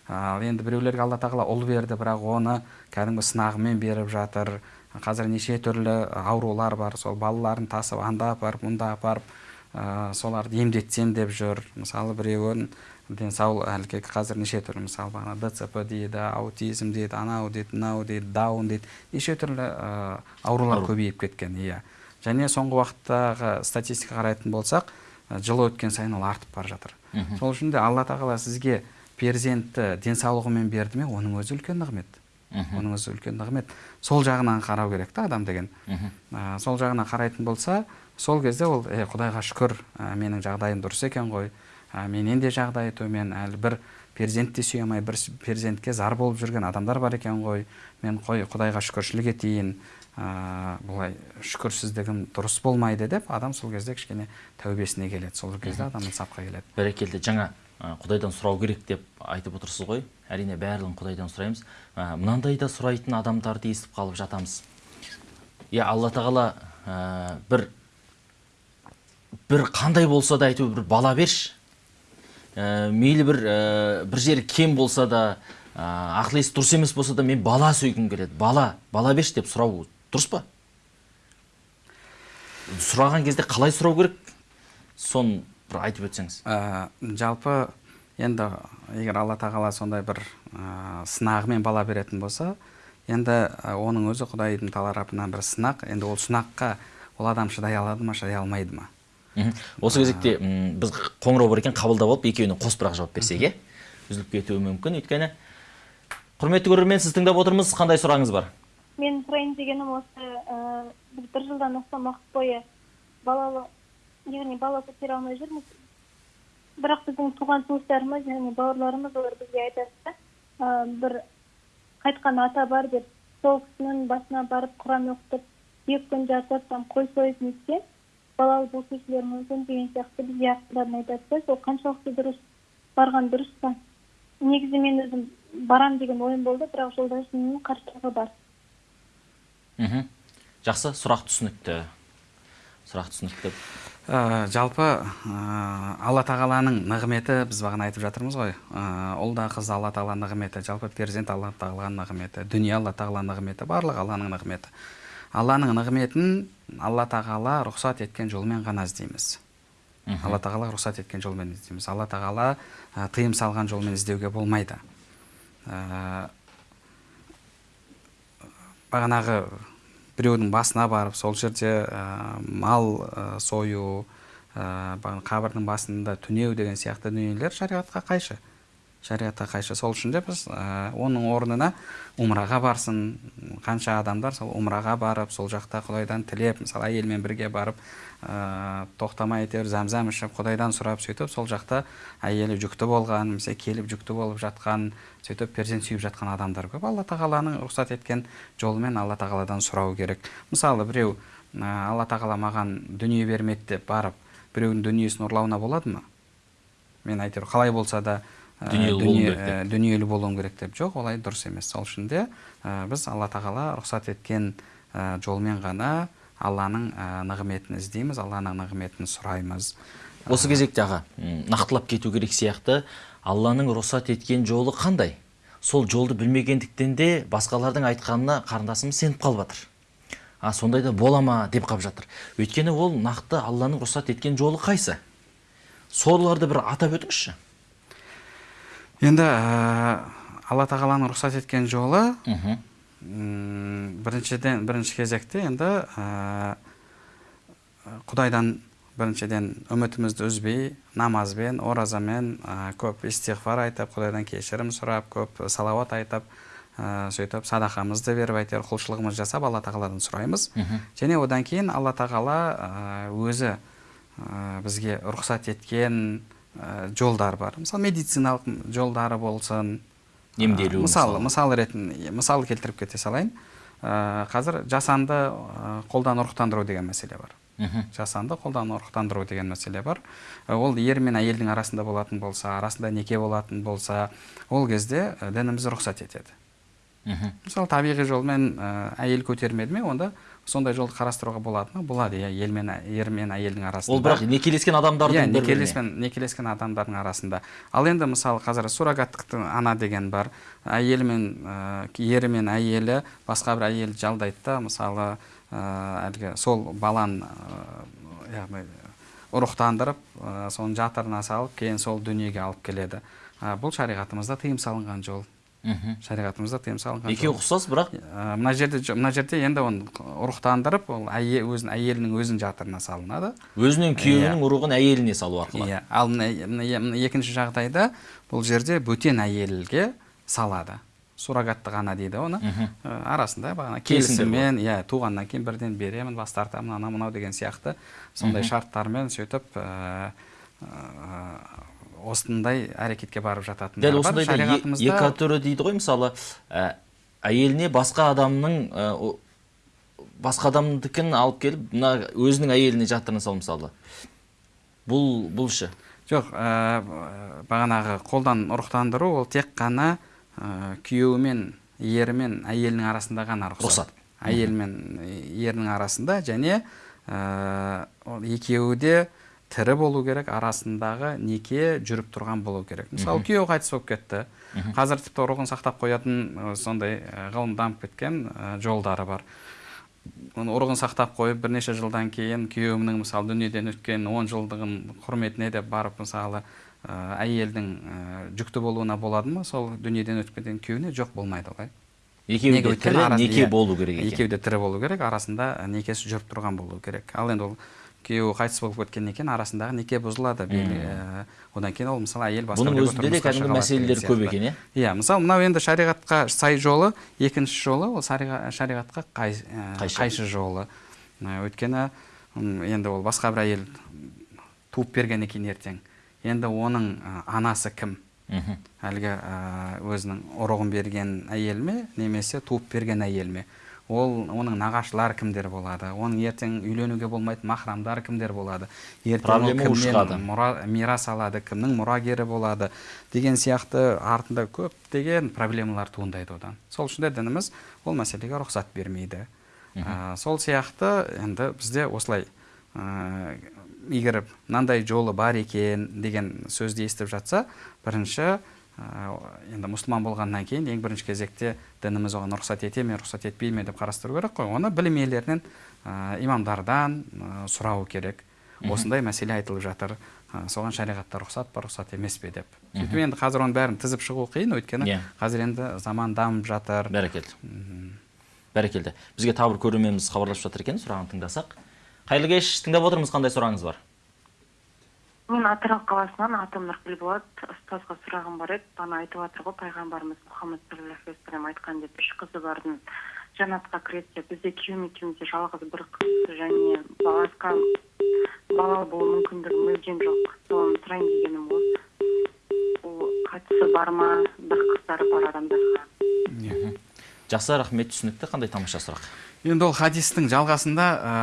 Ал енді біреулерге алла тағала ұл берді бірақ оны кәдімгі сынағымен беріп жатыр. Қазір неше түрлі аурулар бар. Сол балаларын тасып анда апарып мұнда апарып. Ә, соларды емдетсем деп жүр. Мысалы біреуін денсаулық әлгі қазір неше түрлі мысалы бағана дцп дейді аутизм дейді анау дейді мынау дейді даун дейді неше түрлі ә, аурулар көбейіп кеткен иә. Және соңғы уақыттағы статистика қарайтын болсақ ә, жыл өткен сайын ол артып бара жатыр. Сол үшін де алла тағала сізге перзентті денсаулығымен берді ме оның өзі үлкен нығмет. Оның өзі үлкен нығмет. Сол жағынан қарау керек та адам деген. Ә, сол жағынан қарайтын болса сол кезде ол е құдайға шүкір ә, менің жағдайым дұрыс екен ғой. Ә, менен де жағдайы төмен әлі бір перзент те сүйе алмай бір перзентке зар болып жүрген адамдар бар екен ғой. Мен қой құдайға шүкіршілік етейін. Ә, былай шүкірсіздігім дұрыс болмайды деп адам сол кезде кішкене тәубесіне келеді. Сол кезде адам инсапқа келеді. Бәрекелді. Жаңа құдайдан сұрау керек деп айтып отырсыз ғой. Әрине барлығын құдайдан сұраймыз. Ә, мынандай да сұрайтын адамдарды естіп қалып жатамыз. Иә алла тағала ә, бір бір қандай болса да әйтеуір бір бала берші. Ә, мейлі бір ә, бір жері кем болса да ә, ақыл есі дұрыс емес болса да мен бала сүйгім келеді. Бала бала берші деп сұрау дұрыс па? Сұраған кезде қалай сұрау керек? Соны бір айтып өтсеңіз. Ә, жалпы енді егер алла тағала сондай бір ә, сынағымен бала беретін болса енді ә, оның өзі құдайдың тарапынан бір сынақ енді ол сынаққа ол адам шыдай алады ма шыдай алмайды ма. Осы кезекте біз қоңырау бар екен қабылдап алып екеуіне қосып бірақ жауап берсек иә? үзіліп кетуі мүмкін өйткені құрметті көрермен сіз тыңдап отырмыз қандай сұрағыңыз бар? Мен сұрайын дегенім осы ә, біз бір жылдан астам уақыт бойы балалы яғни бала көтере алмай жүрміз. Бірақ біздің туған туыстарымыз яғни бауырларымыз олар бізге айтады да ә, бір қайтқан ата бар деп сол кісінің басына барып құран оқытып екі күн жатып там қой сойып нетсе балалы болып өсулері мүмкін деген сияқты бізге ақылдарын айтады да сол қаншалықты дұрыс барған дұрыс па? негізі мен өзім барам деген ойым болды бірақ жолдасымның қарсылығы бар. Мхм. Жақсы сұрақ түсінікті. Сұрақ түсінікті. Ә, жалпы ә, алла тағаланың нығметі біз бағана айтып жатырмыз ғой. Ә, ұл да қыз алла тағала нығметі жалпы перзент алла тағаланың нығметі дүние алла тағала нығметі барлығы алланың нығметі. Алланың нығметін алла тағала рұқсат еткен жолмен ғана іздейміз. Алла тағала рұқсат еткен жолмен іздейміз. Алла тағала ә, тыйым салған жолмен іздеуге болмайды. Ә, бағанағы біреудің басына барып сол жерде ә, мал ә, сою ә, қабірдің басында түнеу деген сияқты дүниелер шариғатқа қайшы. Шариғатқа қайшы. Сол үшін де біз ә, оның орнына умраға барсын. Қанша адамдар сол умраға барып сол жақта құдайдан тілеп мысалы әйелмен бірге барып ә, тоқтамай әйтеуір зәмзәм ішіп құдайдан сұрап сөйтіп сол жақта әйелі жүкті болған немесе келіп жүкті болып жатқан сөйтіп перзент сүйіп жатқан адамдар көп. Алла тағаланың рұқсат еткен жолымен алла тағаладан сұрау керек. Мысалы біреу ә, алла тағала маған дүние бермеді деп барып біреудің дүниесін ұрлауына болады ма? Мен әйтеуір қалай болса да Дүниелі болуым керек деп. ә, дүниелі болуым керек деп жоқ олай дұрыс емес. Сол үшін де ә, біз алла тағала рұқсат еткен жолмен ғана алланың нығметін іздейміз алланың нығметін сұраймыз. Осы кезекте аға нақтылап кету керек сияқты. Алланың рұқсат еткен жолы қандай? Сол жолды білмегендіктен де басқалардың айтқанына қарындасымыз сеніп қалып жатыр. А сондайда бола ма деп қалып жатыр. Өйткені ол нақты алланың рұқсат еткен жолы қайсы? Соларды бір атап өтіңізші. Енді ә, алла тағаланың рұқсат еткен жолы біріншіден бірінші кезекте енді ә, құдайдан біріншіден үмітімізді үзбей намазбен оразамен ә, көп истиғфар айтып құдайдан кешірім сұрап көп салауат айтып ә, сөйтіп садақамызды беріп әйтеуір құлшылығымызды жасап алла тағаладан сұраймыз. Және одан кейін алла тағала өзі ә, бізге рұқсат еткен жолдар бар. Мысалы медициналық жолдары болсын. Емделу Ә, мысалы мысал ретінде мысал келтіріп кете салайын. Ә, қазір жасанды ә, қолдан ұрықтандыру деген мәселе бар. Жасанды қолдан ұрықтандыру деген мәселе бар. Ол ер мен әйелдің арасында болатын болса арасында неке болатын болса ол кезде дініміз рұқсат етеді. Мхм. Мысалы табиғи жолмен әйел көтермеді ме онда сондай жолды қарастыруға болады ма? Болады иә ел мен ер мен әйелдің арасында. Ол бірақ некелескен адамдардың иә некелескен некелескен адамдардың арасында. Ал енді мысалы қазір суррогаттық ана деген бар. Әйелі мен ә, ері мен әйелі басқа бір әйелді жалдайды да мысалы ә, әлгі сол баланы ә, яғни ұрықтандырып ә, соның жатырына салып кейін сол дүниеге алып келеді. Ә, бұл шариғатымызда тыйым салынған жол. Шариғатымызда тыйым салынған. Екеуі ұқсас бірақ? Мына жерде мына жерде енді оны ұрықтандырып ол әйе, өзін әйелінің өзінің жатырына салынады. Өзінің күйеуінің ұрығын әйеліне салу арқылы. Иә ал мына екінші жағдайда бұл жерде бөтен әйелге салады. Суррогаттық ана дейді оны. Арасында бағана келісіммен иә туғаннан кейін бірден беремін бас тартамын анау мынау деген сияқты сондай шарттармен сөйтіп осындай әрекетке барып жататын дәл осындайда е- екі түрі дейді ғой мысалы ә, әйеліне басқа адамның ә, басқа адамдікін алып келіп мына өзінің әйеліне жатырына салу мысалы. Бұл бұл ше? Жоқ ә, бағанағы қолдан ұрықтандыру ол тек қана ә, күйеуі мен ері мен әйелінің арасында ғана рұқсат. Рұқсат. әйел мен ерінің арасында және ә, ол екеуі де тірі болу керек арасындағы неке жүріп тұрған болу керек. Мысалы күйеуі қайтыс болып кетті. Қазір тіпті ұрығын сақтап қоятын сондай ғылым дамып кеткен жолдары бар. Ұрығын сақтап қойып бірнеше жылдан кейін күйеуімнің мысалы дүниеден өткен он жылдығын құрметіне деп барып мысалы әйелдің жүкті болуына болады ма? Сол дүниеден өткеннен күйеуіне жоқ болмайды олай екеуі де тірі неке иә, болу керек екен. Екеуі де тірі болу керек арасында некесі жүріп тұрған болу керек. Ал енді ол күйеуі қайтыс болып кеткеннен кейін арасындағы неке бұзылады. Ә, одан кейін ол мысалы әйел басқа бұның өзінде де кәдімгі мәселелер көп екен иә? Иә мысалы мынау енді шариғатқа сай жолы екінші жолы ол шариға- шариғатқа қай, ә, Қайшы. жолы. Өйткені енді ол басқа бір әйел туып бергеннен кейін ертең. Енді оның ә, анасы кім? Әлгі өзінің ұрығын берген әйел ме немесе туып берген әйел ме? Ол оның нағашылары кімдер болады? Оның ертең үйленуге болмайтын махрамдары кімдер болады? Ертең ол кімнен мұра, мирас алады? Кімнің мұрагері болады? Деген сияқты артында көптеген проблемалар туындайды одан. Сол үшін де дініміз ол мәселеге рұқсат бермейді. Ә, сол сияқты енді бізде осылай ә, егер мынандай жолы бар екен деген сөзді естіп жатса бірінші енді мұсылман болғаннан кейін ең бірінші кезекте дініміз оған рұқсат ете ме рұқсат етпей ме деп қарастыру керек қой. Оны білім иелерінен ә, имамдардан ә, сұрау керек. Осындай мәселе айтылып жатыр. Ә, соған шариғатта рұқсат па рұқсат емес пе деп. Сөйтіп енді қазір оның бәрін тізіп шығу қиын өйткені Иә. қазір енді заман дамып жатыр. Бәрекелді. Бәрекелді. Бізге тағы бір көрерменіміз хабарласып жатыр екен сұрағын тыңдасақ. Қайырлы кеш тыңдап отырмыз қандай сұрағыңыз бар? Мен атырау қаласынан атым нұргүл болады ұстазға сұрағым бар еді. Бағана айтып жатыр ғой пайғамбарымыз мұхаммад саллаллаху алейхи вассалам айтқан деп үш қызы бардың жәннатқа кіреді деп. Бізде күйеуім екеумізде жалғыз бір қыз және басқа бала болу мүмкіндігі мүлдем жоқ. Соны сұрайын дегенім осы ол қатысы бар ма? бір қыздары бар адамдарға. Жақсы рахмет түсінікті. Қандай тамаша сұрақ? Енді ол хадистің жалғасында ә,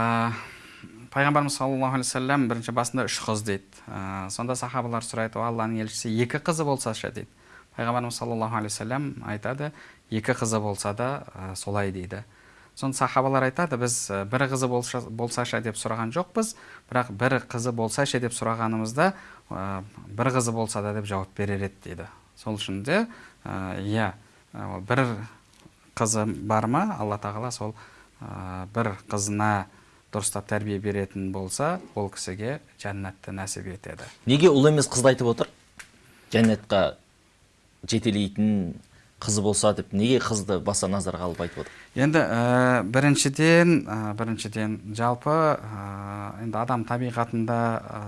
пайғамбарымыз саллаллаху алейхи вассалам бірінші басында үш қыз дейді. Ә, сонда сахабалар сұрайды «О, алланың елшісі екі қызы болса ше? дейді. Пайғамбарымыз саллаллаху алейхи вассалам айтады екі қызы болса да ә, солай дейді сонда сахабалар айтады біз ә, бір қызы болса, болса ше? деп сұраған жоқпыз. Бірақ бір қызы болса ше деп сұрағанымызда ә, бір қызы болса да деп жауап берер еді дейді. Сол үшін де ә, иә ә, бір қызы бар ма? Алла тағала сол ә, бір қызына дұрыстап тәрбие беретін болса ол кісіге жәннатты нәсіп етеді. Неге ұл емес қызды айтып отыр? Жәннатқа жетелейтін қызы болса деп неге қызды баса назарға алып айтып отыр? Енді ә, біріншіден ә, біріншіден жалпы ә, енді адам табиғатында ә,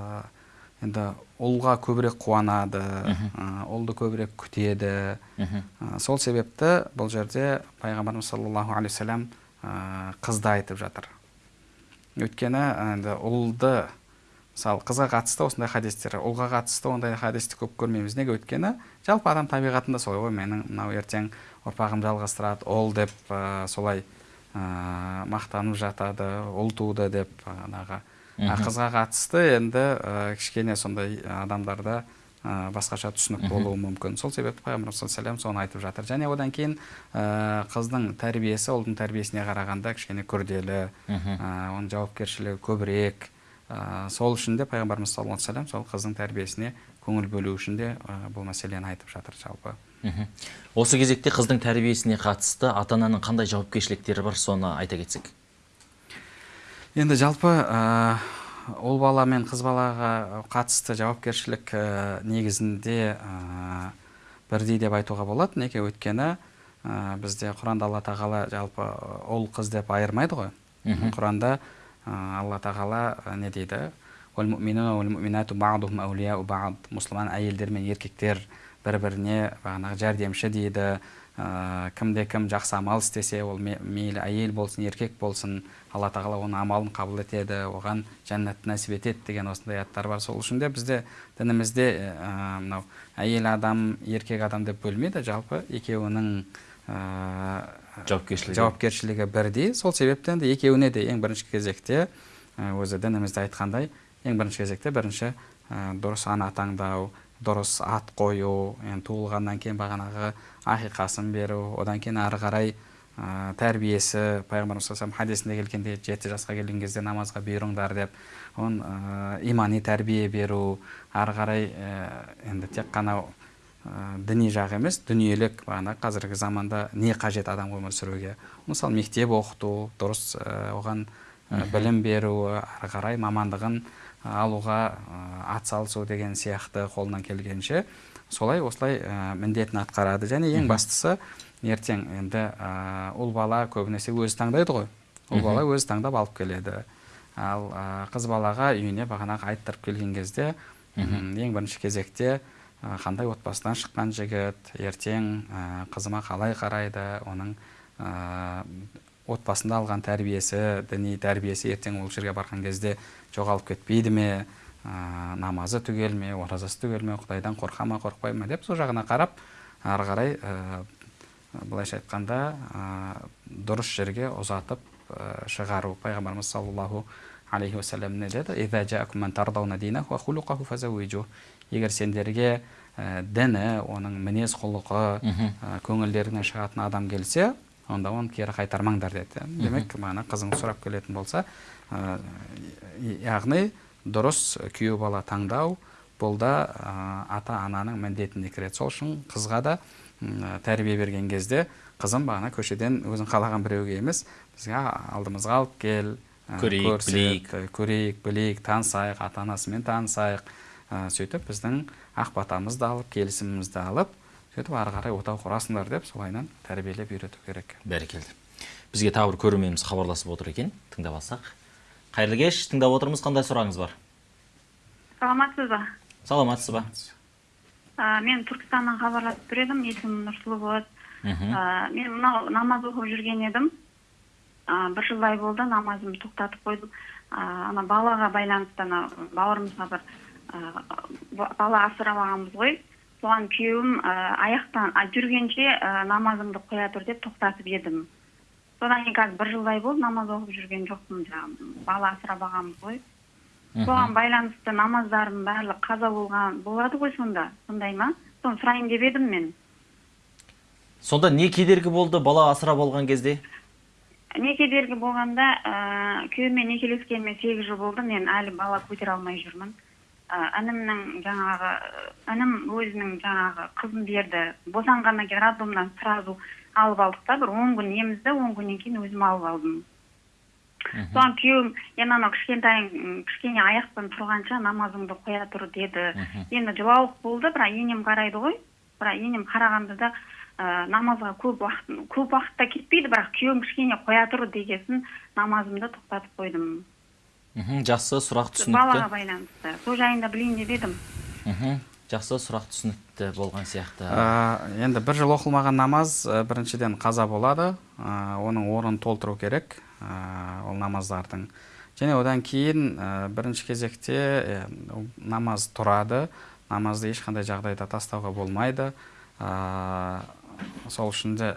енді ұлға көбірек қуанады ә, ұлды көбірек күтеді. Ә, сол себепті бұл жерде пайғамбарымыз саллаллаху алейхи вассалам қызды айтып жатыр. Өйткені енді ұлды мысалы қызға қатысты осындай хадистер ұлға қатысты ондай хадисті көп көрмейміз. Неге? Өйткені жалпы адам табиғатында солай ғой. Менің мынау ертең ұрпағым жалғастырады ұл деп ә, солай ә, мақтанып жатады ұл туды деп а қызға қатысты енді ә, кішкене сондай адамдарда ә, басқаша түсінік болуы мүмкін. Сол себепті пайғамбарымыз саллаллаху алейхи соны айтып жатыр. Және одан кейін ә, қыздың тәрбиесі ұлдың тәрбиесіне қарағанда кішкене күрделі ә, оның жауапкершілігі көбірек. Ә, сол үшін де пайғамбарымыз саллаллаху алейхи сол қыздың тәрбиесіне көңіл бөлу үшін де ә, бұл мәселені айтып жатыр жалпы. Осы кезекте қыздың тәрбиесіне қатысты ата ананың қандай жауапкершіліктері бар соны айта кетсек. Енді жалпы ә, ұл бала мен қыз балаға қатысты жауапкершілік ә, негізінде ә, бірдей деп айтуға болады. Неге? Өйткені ә, бізде құранда алла тағала жалпы ұл қыз деп айырмайды ғой. Құранда ә, алла тағала ә, не дейді? Мұсылман әйелдер мен еркектер бір біріне бағанағы жәрдемші дейді. Ә, кімде кім жақсы амал істесе ол ме- мейлі әйел болсын еркек болсын алла тағала оның амалын қабыл етеді оған жәннатты нәсіп етеді деген осындай аяттар бар. Сол үшін де бізде дінімізде ә, мынау әйел адам еркек адам деп бөлмейді жалпы екеуінің ә, жауапкершілігі. жауапкершілігі бірдей. Сол себептен де екеуіне де ең бірінші кезекте өзі дінімізде айтқандай ең бірінші кезекте бірінші ә, дұрыс ана таңдау дұрыс ат қою енді туылғаннан кейін бағанағы ақиқасын беру одан кейін ары қарай ә, тәрбиесі пайғамбарымыз саллаллаху хадисінде келгенде жеті жасқа келген кезде намазға бұйырыңдар деп оны ә, имани тәрбие беру ары қарай ә, енді тек қана ә, діни жағы емес дүниелік бағана қазіргі заманда не қажет адам өмір сүруге мысалы мектеп оқыту дұрыс ә, оған ә, білім беру ары қарай мамандығын алуға ә, атсалысу деген сияқты қолынан келгенше солай осылай ә, міндетін атқарады. Және ең бастысы ертең енді ә, ұл бала көбінесе өзі таңдайды ғой. Ұл бала өзі таңдап алып келеді. Ал ә, қыз балаға үйіне бағанағы айттырып келген кезде ең бірінші кезекте қандай отбасынан шыққан жігіт ертең ә, қызыма қалай қарайды оның ә, отбасында алған тәрбиесі діни тәрбиесі ертең ол жерге барған кезде жоғалып кетпейді ме? Намазы түгел ме оразасы түгел ме құдайдан қорқа ма қорықпай ма деп сол жағына қарап ары қарай ә, былайша айтқанда ә, дұрыс жерге ұзатып ә, шығару. Пайғамбарымыз саллаллаху алейхи уассалам не деді? Егер сендерге ә, діні оның мінез құлқы ә, көңілдерінен шығатын адам келсе онда оны кері қайтармаңдар деді. Демек бағана қызыңыз сұрап келетін болса ә, яғни дұрыс күйеу бала таңдау бұл да ата ананың міндетіне кіреді. Сол үшін қызға да тәрбие берген кезде қызым бағана көшеден өзің қалаған біреуге емес бізге алдымызға алып кел ә, Көрейік, көрсет, білейік. көрейік білейік танысайық ата анасымен танысайық ә, сөйтіп біздің ақ батамызды алып келісімімізді алып сөйтіп ары қарай отау құрасыңдар деп солайынан тәрбиелеп үйрету керек. Бәрекелді. Бізге тағы бір көрерменіміз хабарласып отыр екен. Тыңдап алсақ. Қайырлы кеш тыңдап отырмыз қандай сұрағыңыз бар? Саламатсыз ба? Саламатсыз ба? Ә, мен түркістаннан хабарласып тұр едім есімім нұрсұлу болады ә, мен мынау намаз оқып жүрген едім. Ә, бір жылдай болды намазымды тоқтатып қойдым. Ә, ана балаға байланысты ана бауырымызға бір ә, ба- бала асырап алғанбыз ғой. Соған күйеуім ә, аяқтан жүргенше ә, намазыңды қоя тұр деп тоқтатып едім. Содан кейін қазір бір жылдай болды намаз оқып жүрген жоқпын жаңағы. Бала асырап алғанбыз ғой соған байланысты намаздарым барлығы қаза болған болады ғой сонда. Сондай ма? Соны сұрайын деп едім мен. Сонда не кедергі болды бала асырап алған кезде? Не кедергі болғанда ә, күйеуіммен некелескеніме сегіз жыл болды. Мен әлі бала көтере алмай жүрмін. Ә, інімнің жаңағы інім өзінің жаңағы қызын берді. Босанғаннан кейін роддомнан сразу алып алдық та бір он күн емізді он күннен кейін өзім алып алдым. Соған күйеуім енді анау кішкентайың кішкене аяқтан тұрғанша намазыңды қоя тұр деді. Енді жылауық болды бірақ енем қарайды ғой. Бірақ енем қарағанда да ә, намазға көп уақыт көп уақытта кетпейді бірақ күйеуім кішкене қоя тұр дегесін намазымды тоқтатып қойдым. Мхм жақсы сұрақ балаға түсінікті. байланысты. Сол жайында білейін деп едім. Мхм. Жақсы сұрақ түсінікті болған сияқты. Ә, енді бір жыл оқылмаған намаз біріншіден қаза болады ә, оның орнын толтыру керек ә, ол намаздардың. Және одан кейін бірінші кезекте намаз тұрады намазды ешқандай жағдайда тастауға болмайды. Сол үшін де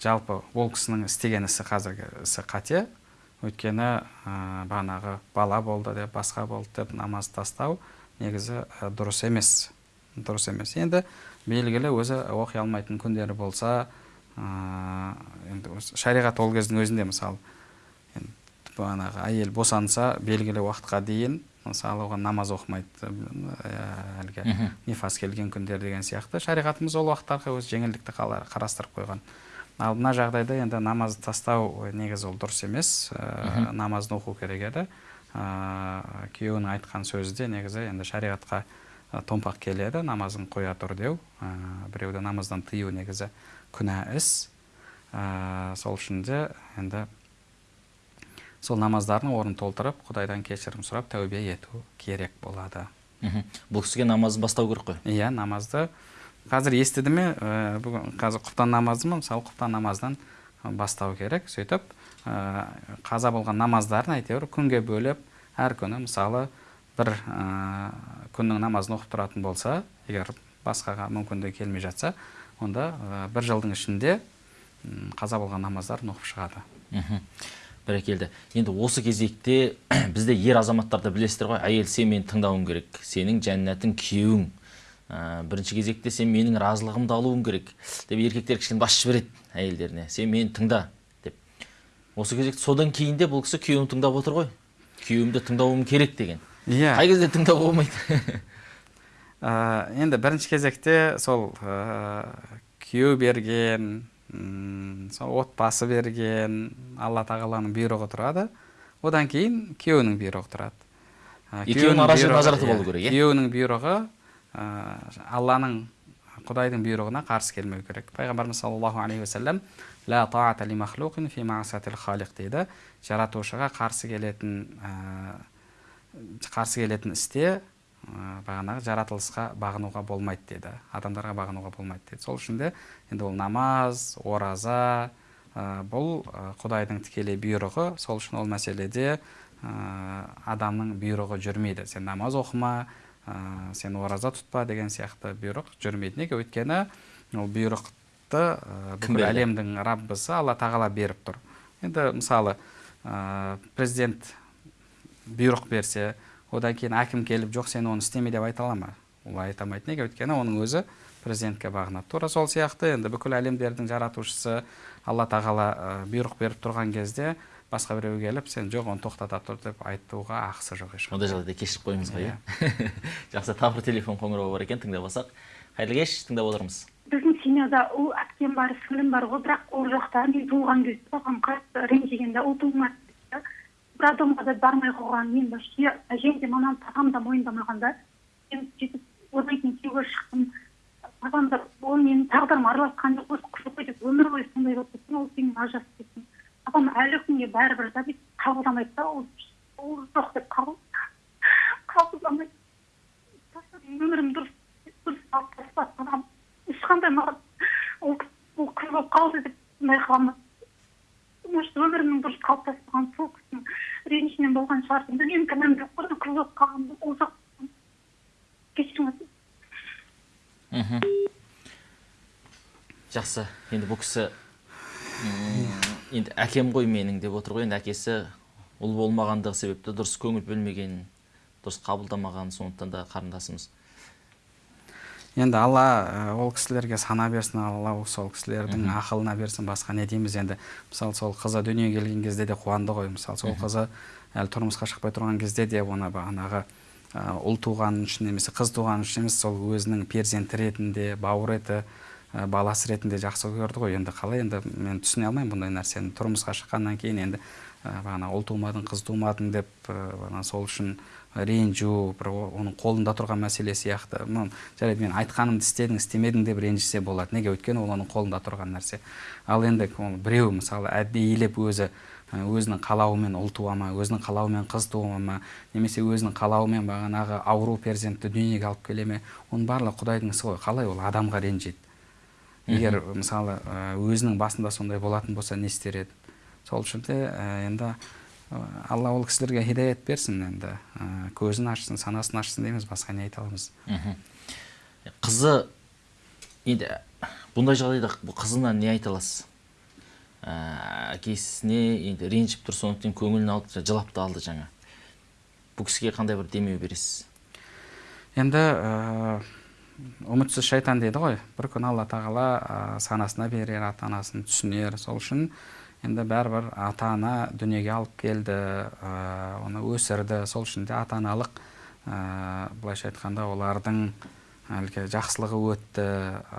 жалпы ол кісінің істеген ісі қазіргі ісі қате. Өйткені ә, бағанағы бала болды деп басқа болды деп намаз тастау негізі дұрыс емес. Дұрыс емес. Енді белгілі өзі оқи алмайтын күндері болса ә, енді шариғат ол кездің өзінде мысалы. Бағанағы әйел босанса белгілі уақытқа дейін мысалы оған намаз оқымайды әлгі нифас келген күндер деген сияқты. Шариғатымыз ол уақыттарға өз жеңілдікті қарастырып қойған. Ал мына жағдайда енді намазды тастау негізі ол дұрыс емес. Ә, намазды оқу керек еді. Ә, күйеуінің айтқан сөзі де негізі енді шариғатқа ә, томпақ келеді намазын қоя тұр деу. Ә, біреуді намаздан тыю негізі күнә іс. Ә, сол үшін де енді сол намаздардың орнын толтырып құдайдан кешірім сұрап тәубе ету керек болады. Мхм. Бұл кісіге намазын бастау керек қой. Иә намазды. Қазір естіді ме ә, бүгін қазір құптан намазы ма мысалы құптан намаздан бастау керек сөйтіп. ә, қаза болған намаздарын әйтеуір күнге бөліп әр күні мысалы бір ә, күннің намазын оқып тұратын болса егер басқаға мүмкіндігі келмей жатса онда ә, бір жылдың ішінде қаза болған намаздарын оқып шығады. Бәрекелді. Енді осы кезекте бізде ер азаматтарды білесіздер ғой әйел сен мені тыңдауың керек сенің жәннатың күйеуің ә, бірінші кезекте сен менің разылығымды алуың керек деп еркектер кішкене бас жібереді әйелдеріне. Сен мені тыңда осы кезекте содан кейін де бұл кісі күйеуін тыңдап отыр ғой. Күйеуімді тыңдауым керек деген. Иә. Қай кезде тыңдауға болмайды? Ә, енді бірінші кезекте сол ә, күйеу берген сол отбасы берген алла тағаланың бұйрығы тұрады. Одан кейін күйеуінің бұйрығы тұрады. Ә, Екеуінің күйеуінің ара жігін бұйрығы- ажыратып алу керек, иә? күйеуінің бұйрығы ә, алланың құдайдың бұйрығына қарсы келмеу керек. Пайғамбарымыз саллаллаху алейхи уассалам ла таата ли махлуқин фи маасатил халиқ дейді. Жаратушыға қарсы келетін ә, қарсы келетін істе ә, бағанағы жаратылысқа бағынуға болмайды деді адамдарға бағынуға болмайды деді сол үшін де енді ол намаз ораза ә, бұл ә, құдайдың тікелей бұйрығы. Сол үшін ол мәселеде ә, адамның бұйрығы жүрмейді. Сен намаз оқыма ә, сен ораза тұтпа деген сияқты бұйрық жүрмейді неге өйткені ол бұйрықты ә, бүкіл әлемдің раббысы алла тағала беріп тұр. Енді мысалы ә, президент бұйрық берсе одан кейін әкім келіп жоқ сен оны істеме деп айта ала ма? Ол айта алмайды неге өйткені оның өзі президентке бағынады. Тура сол сияқты енді бүкіл әлемдердің жаратушысы алла тағала бұйрық беріп тұрған кезде басқа біреу келіп сен жоқ оны тоқтата тұр деп айтуға ақысы жоқ ешқандай. Ондай жағдайда кешіріп қойыңыз ғой иә. жақсы тағы бір телефон қоңырауы бар екен тыңдап алсақ. Қайырлы кеш тыңдап отырмыз. Біздің семьяда ұл әпкем бар сіңлім бар ғой бірақ ол жақта. Мен туылған кезде оған қатты ренжіген да ұл туылмады роддомға да бармай қойған мен вообще әжем де мамам папам да мойындамаған да мен сөйтіп одан кейін күйеуге шықтым. Папам да ол менің тағдырым араласқан жоқ осы ғой деп өмір бойы сондай болып кеттім ол сенің ажырасып кеттің папам әлі күнге бәрібір да бүйтіп қабылдамайды да ол ол жоқ деп қабыл қабылдамайды. Өмірім дұрыс дұрыс алып тастады маған ешқандай маған ол ол қыз болып қалды деп қыламын может өмірімнің дұрыс қалыптаспаған сол кісінің ренішінен болған шығар білмеймін кінәм жоқ қой қыз болып қалғанмын ол жақ кешіріңіз мхм. Жақсы. Енді бұл кісі енді әкем ғой менің деп отыр ғой. Енді әкесі ұл болмағандығы себепті дұрыс көңіл бөлмеген дұрыс қабылдамаған сондықтан да қарындасымыз. Енді алла ол кісілерге сана берсін алла сол кісілердің ақылына берсін басқа не дейміз енді. Мысалы сол қызы дүниеге келген кезде де қуанды ғой. Мысалы сол қызы әлі тұрмысқа шықпай тұрған кезде де оны бағанағы ұл туғаны үшін немесе қыз туғаны үшін емес сол өзінің перзенті ретінде бауыр еті баласы ретінде жақсы көрді ғой. Енді қалай? Енді мен түсіне алмаймын бұндай нәрсені. Тұрмысқа шыққаннан кейін енді ә, бағана ұл тумадың қыз тумадың деп бағана сол үшін ренжу бір оның қолында тұрған мәселе сияқты. Жарайды мен айтқанымды істедің істемедің деп ренжісе болады. Неге? Өйткені ол оның қолында тұрған нәрсе. Ал енді ол біреу мысалы әдейілеп өзі өзінің қалауымен ұл туа ма өзінің қалауымен қыз туа ма немесе өзінің қалауымен бағанағы ауру перзентті дүниеге алып келе ме оның барлығы құдайдың ісі ғой. Қалай ол адамға ренжиді егер мысалы өзінің басында сондай болатын болса не істер еді? Сол үшін де енді алла ол кісілерге хидаят берсін енді көзін ашсын санасын ашсын дейміз басқа не айта аламыз. Қызы енді бұндай жағдайда қызына не айта аласыз? Ә, әкесіне енді ренжіп тұр сондықтан көңілін алып жылап та алды жаңа. Бұл кісіге қандай бір демеу бересіз? Енді ә, үмітсіз шайтан дейді ғой. Бір күн алла тағала ә, санасына берер ата анасын түсінер. Сол үшін енді бәрібір ата ана дүниеге алып келді ә, оны өсірді. Сол үшін де ата аналық ә, былайша айтқанда олардың әлгі жақсылығы өтті.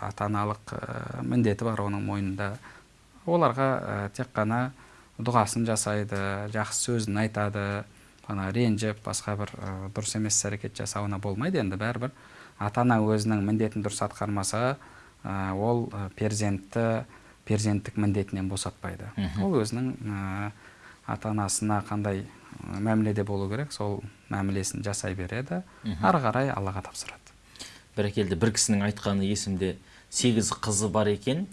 Ата аналық ә, міндеті бар оның мойнында. Оларға ә, тек қана дұғасын жасайды жақсы сөзін айтады. Ана ренжіп басқа бір ә, дұрыс емес іс әрекет жасауына болмайды. Енді бәрібір ата ана өзінің міндетін дұрыс атқармаса ә, ол перзентті перзенттік міндетінен босатпайды. Ол өзінің ә, ата анасына қандай мәміледе болу керек сол мәмілесін жасай береді. Ары қарай аллаға тапсырады. Бәрекелді. бір кісінің айтқаны есімде сегіз қызы бар екен.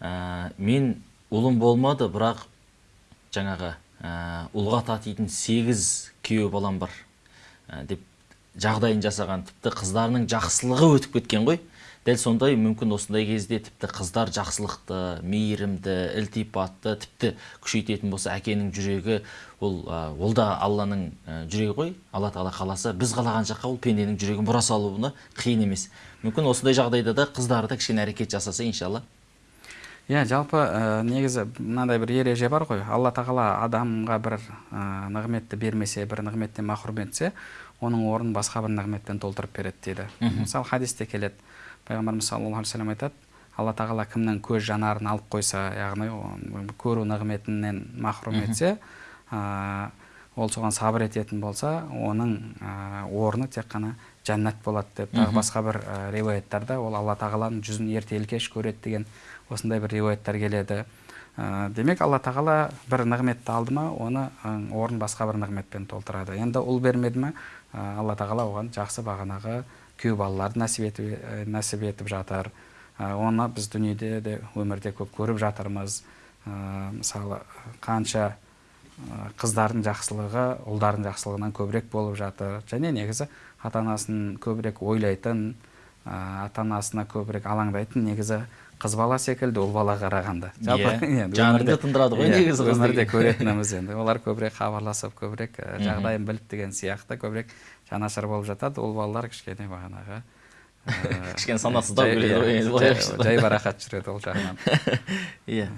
Ә, мен ұлым болмады бірақ жаңағы ә, ұлға татитын сегіз күйеу балам бар ә, деп жағдайын жасаған тіпті қыздарының жақсылығы өтіп кеткен ғой. Дәл сондай мүмкін осындай кезде тіпті қыздар жақсылықты мейірімді ілтипатты тіпті күшейтетін болса әкенің жүрегі ол ол да алланың жүрегі ғой. Алла тағала қаласа біз қалаған жаққа ол пенденің жүрегін бұра салуына қиын емес. Мүмкін осындай жағдайда да қыздар да кішкене әрекет жасаса иншалла. Иә жалпы ә, негізі мынандай бір ереже бар ғой. Алла тағала адамға бір ә, нығметті бермесе бір нығметтен махрұм етсе оның орнын басқа бір нығметпен толтырып береді дейді. Мысалы хадисте келеді. Пайғамбарымыз саллаллаху алейхи вассалам айтады алла тағала кімнің көз жанарын алып қойса яғни көру нығметінен махрұм етсе ә, ол соған сабыр ететін болса оның ә, орны тек қана жәннат болады деп. Тағы басқа бір ә, риуаяттарда ол алла тағаланың жүзін ертелі кеш көреді деген осындай бір риуаяттар келеді. Ә, демек алла тағала бір нығметті алды ма оны орнын басқа бір нығметпен толтырады енді ұл бермеді ма алла тағала оған жақсы бағанағы күйеу балаларды нәсіп етіп, нәсіп етіп жатыр. Ә, оны біз дүниеде де өмірде көп көріп жатырмыз. Ә, мысалы қанша қыздардың жақсылығы ұлдардың жақсылығынан көбірек болып жатыр. Және негізі ата анасын көбірек ойлайтын ата анасына көбірек алаңдайтын негізі қыз бала секілді ұл бала қарағанда. Иә, енді жаныңды өмірде- тындырады ғой иә, негізі өмірде көретініміз енді. Олар көбірек хабарласып көбірек жағдайын біліп деген сияқты көбірек жанашыр болып жатады. Ұл балалар кішкене бағанағы кішкене санасыздау келеді ғой иә, жайбарақат жүреді ол жағынан. Иә.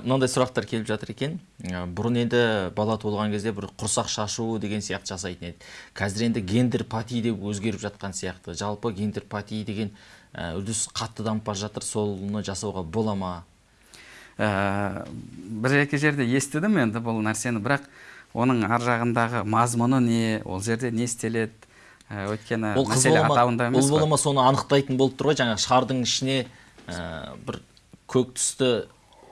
Мынандай сұрақтар келіп жатыр екен. Бұрын енді бала туылған кезде бір құрсақ шашу деген сияқты жасайтын еді. Қазір енді гендер пати деп өзгеріп жатқан сияқты. Жалпы гендер пати деген үрдіс қатты дамып бара жатыр соны жасауға бола ма? Ә, бір екі жерде естідім енді бұл нәрсені бірақ оның ар жағындағы мазмұны не ол жерде не істеледі? Ә, өйткені ол қыз атауында ма? емес бола ма соны анықтайтын болып тұр ғой. Жаңағы шардың ішіне ә, бір көк түсті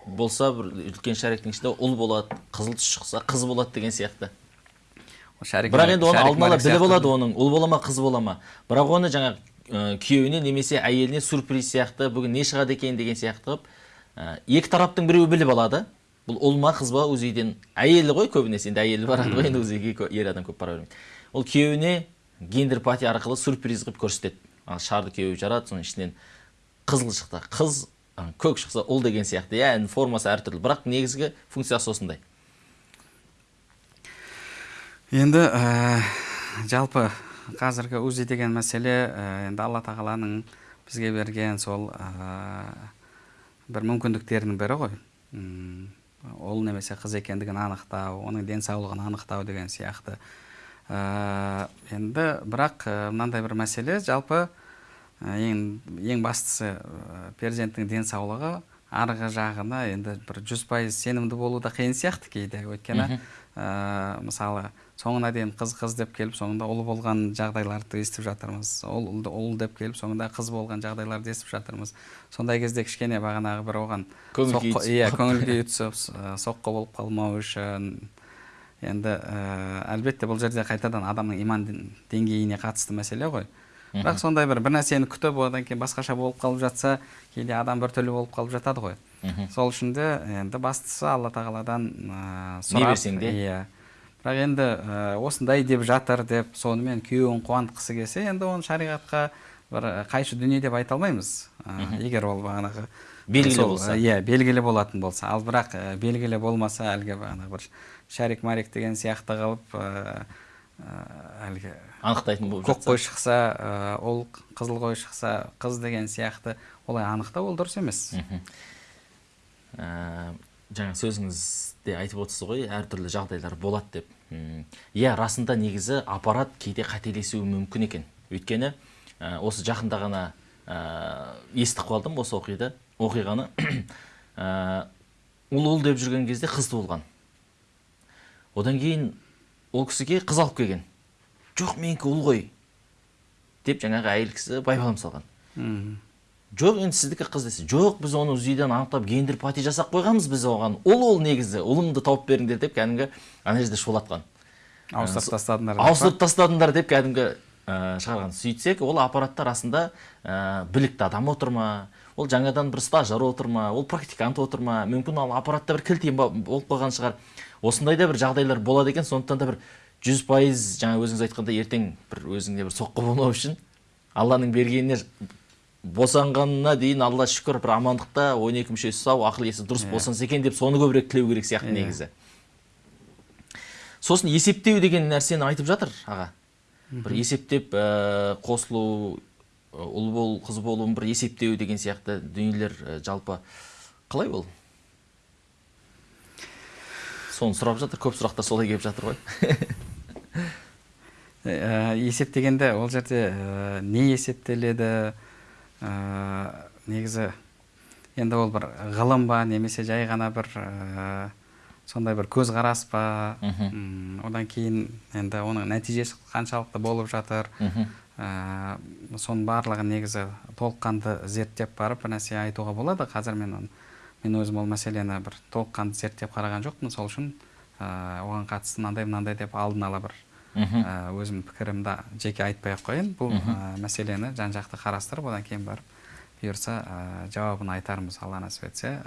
болса бір үлкен шариктің ішінде ұл болады қызыл түс шықса қыз болады деген сияқты. Шарик бірақ енді оны алдын ала біліп алады оның ұл бола ма қыз бола ма? Бірақ оны жаңағы ә, күйеуіне немесе әйеліне сюрприз сияқты бүгін не шығады екен деген сияқты қылып ә, екі тараптың біреуі біліп алады. Бұл ұл ма қыз ба өз үйден әйелі ғой көбінесе. Енді әйелі барады ғой енді өз үйге ер адам көп бара бермейді. Ол күйеуіне гендер пати арқылы сюрприз қылып көрсетеді. Шарды күйеуі жарады соның ішінен қызыл шықты. Қыз ә, көк шықса ұл деген сияқты. Иә формасы әртүрлі. Бірақ негізгі функциясы осындай. Енді ә, жалпы қазіргі узи деген мәселе ә, енді алла тағаланың бізге берген сол ә, бір мүмкіндіктерінің бірі ғой. Ол немесе қыз екендігін анықтау оның денсаулығын анықтау деген сияқты. Ә, енді бірақ мынандай бір мәселе жалпы ең, ең бастысы ә, перзенттің денсаулығы арғы жағына енді бір жүз пайыз сенімді болу да қиын сияқты кейде. Өйткені ә, мысалы соңына дейін қыз қыз деп келіп соңында ұл болған жағдайларды естіп жатырмыз. Ұл ұл- ұл деп келіп соңында қыз болған жағдайларды естіп жатырмыз. Сондай кезде кішкене бағанағы бір оған иә көңіл күйі түсіп соққы болып қалмау үшін енді ә, әлбетте бұл жерде қайтадан адамның иман деңгейіне қатысты мәселе ғой. Бірақ сондай бір бір нәрсені күтіп одан кейін басқаша болып қалып жатса кейде адам біртүрлі болып қалып жатады ғой. Сол үшін де енді бастысы алла тағаладан ә, Не берсең де. иә. Бірақ енді ә, осындай деп жатыр деп сонымен күйеуін қуантқысы келсе енді оны шариғатқа бір ә, қайшы дүние деп айта алмаймыз. Ә, егер ол бағанағы Белгілі болса. иә белгілі болатын болса. Ал бірақ ә, белгілі болмаса әлгі бағанағы бір шарик марик деген сияқты қылып ә, әлгі анықтайтын болып көк қой шықса ә, ол қызыл қой шықса қыз деген сияқты олай анықтау ол дұрыс емес. Жаңа сөзіңізде айтып отырсыз ғой әртүрлі жағдайлар болады деп. Иә расында негізі аппарат кейде қателесуі мүмкін екен. Өйткені ә, осы жақында ғана ә, естіп қалдым осы оқиды оқиғаны. Ә, ұл ұл деп жүрген кезде қыз туылған одан кейін ол кісіге қыз алып келген. Жоқ менікі ұл ғой деп жаңағы әйел кісі байбалам салған. Жоқ енді сіздікі қыз десе жоқ біз оны узиден анықтап гендер пати жасап қойғанбыз біз оған ұл ол негізі ұлымды тауып беріңдер деп кәдімгі ана жерде шулатқан. Ауыстырып тастадыңдар ауыстырып тастадыңдар деп кәдімгі ә, шығарған. Сөйтсек ол аппаратта расында ә, білікті адам отыр ма? Ол жаңадан бір стажер отыр ма? Ол практикант отыр ма? Мүмкін ал аппаратта бір кілтем ба- болып қалған шығар. Осындай да бір жағдайлар болады екен. Сондықтан да бір жүз пайыз жаңа өзіңіз айтқандай ертең бір өзіңде бір соққы болмау үшін алланың бергеніне босанғанына дейін алла шүкір бір амандықта он екі мүшесі сау ақыл есі дұрыс босанса екен деп соны көбірек тілеу керек сияқты негізі. Сосын есептеу деген нәрсені айтып жатыр аға. Бір есептеп ә, қосылу ұл бол қыз болуын бір есептеу деген сияқты дүниелер ә, жалпы қалай ол? Соны сұрап жатыр көп сұрақтар солай келіп жатыр ғой. Ә, есептегенде ол жерде ә, не есептеледі? Ә, негізі енді ол бір ғылым ба немесе жай ғана бір ә, сондай бір көзқарас па? М, одан кейін енді оның нәтижесі қаншалықты болып жатыр? Ә, соның барлығын негізі толыққанды зерттеп барып бір нәрсе айтуға болады. Қазір мен оны мен өзім ол мәселені бір толыққанды зерттеп қараған жоқпын. Сол үшін ә, оған қатысты мынандай мынандай деп алдын ала бір ә, өзім пікірімді жеке айтпай ақ қояйын. Бұл ә, мәселені жан жақты қарастырып одан кейін барып бұйырса ә, жауабын айтармыз алла нәсіп етсе.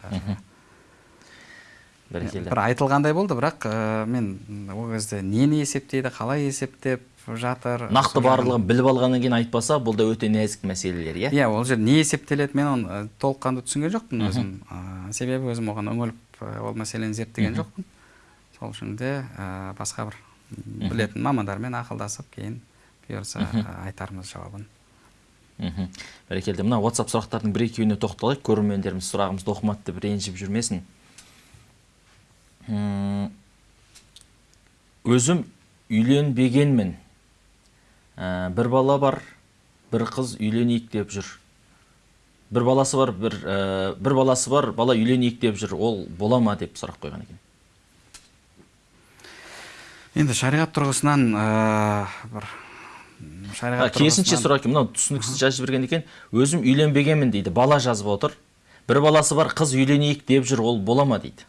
Бәрекелді. бір айтылғандай болды бірақ ә, мен ол кезде нені есептейді қалай есептеп жатыр нақты барлығын біліп алғаннан кейін айтпаса бұл да өте нәзік мәселелер иә? Иә ол жерде не есептеледі мен оны толыққанды түсінген жоқпын өзім. Ә, себебі өзім оған үңіліп ол мәселені зерттеген жоқпын. Сол үшін де ә, басқа бір білетін мамандармен ақылдасып кейін бұйырса айтармыз жауабын. Мхм. бәрекелді. Мына whatsapp сұрақтардың бір екеуіне тоқталайық. Көрермендеріміз сұрағымызды оқымады деп ренжіп жүрмесін. Өзім үйленбегенмін. Ә, бір бала бар бір қыз үйленейік деп жүр. Бір баласы бар бір ә, бір баласы бар бала үйленейік деп жүр. Ол бола ма деп сұрақ қойған екен. Енді шариғат тұрғысынан ә, бір шариғат керісінше сұрақ екен мынау түсініксіз жазып жіберген екен. Өзім үйленбегенмін дейді. Бала жазып отыр. Бір баласы бар қыз үйленейік деп жүр. Ол бола ма? дейді.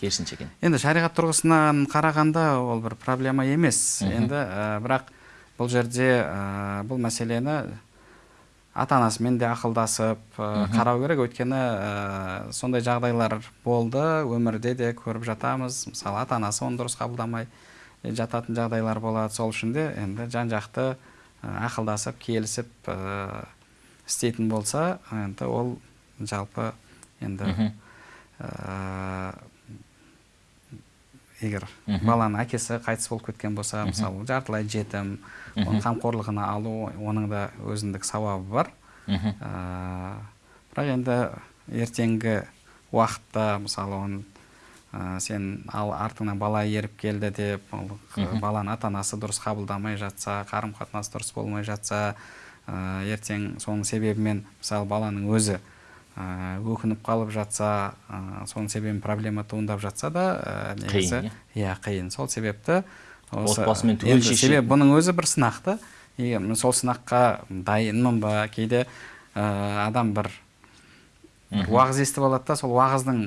Керісінше екен енді шариғат тұрғысынан қарағанда ол бір проблема емес. Енді ә, бірақ бұл жерде ә, бұл мәселені ата анасымен де ақылдасып ә, қарау керек. Өйткені ә, сондай жағдайлар болды. Өмірде де көріп жатамыз. Мысалы ата анасы оны дұрыс қабылдамай жататын жағдайлар болады. Сол үшін де енді жан жақты ә, ақылдасып келісіп ә, істейтін болса енді ол жалпы енді ә, егер баланың әкесі қайтыс болып кеткен болса мысалы жартылай жетім оның қамқорлығына алу оның да өзіндік сауабы бар. Ә, бірақ енді ертеңгі уақытта мысалы оны ә, сен ал артыңнан бала еріп келді деп ол баланың ата анасы дұрыс қабылдамай жатса қарым қатынас дұрыс болмай жатса ә, ертең соның себебімен мысалы баланың өзі өкініп қалып жатса ә, соның себебімен проблема туындап жатса да ә, негізі Қиын, иә қиын. Сол себепті осы- Отбасымен түгел себебі бұның өзі бір сынақ та сол сынаққа дайынмын ба? Кейде ә, адам бір уағыз естіп алады да сол уағыздың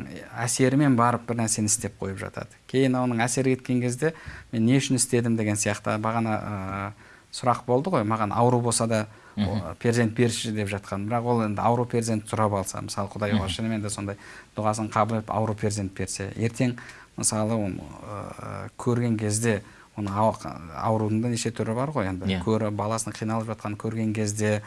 әсерімен барып бір нәрсені істеп қойып жатады. Кейін оның әсері кеткен кезде мен не үшін істедім деген сияқты бағана ә, сұрақ болды ғой. Маған ауру болса да перзент берші деп жатқан. Бірақ ол енді ауру перзент сұрап алса мысалы құдай оған шынымен де сондай дұғасын қабыл етіп ауру перзент берсе ертең мысалы оны ә, көрген кезде оны ау- аурудың да неше түрі бар ғой енді. Иә. көрі баласының қиналып жатқанын көрген кезде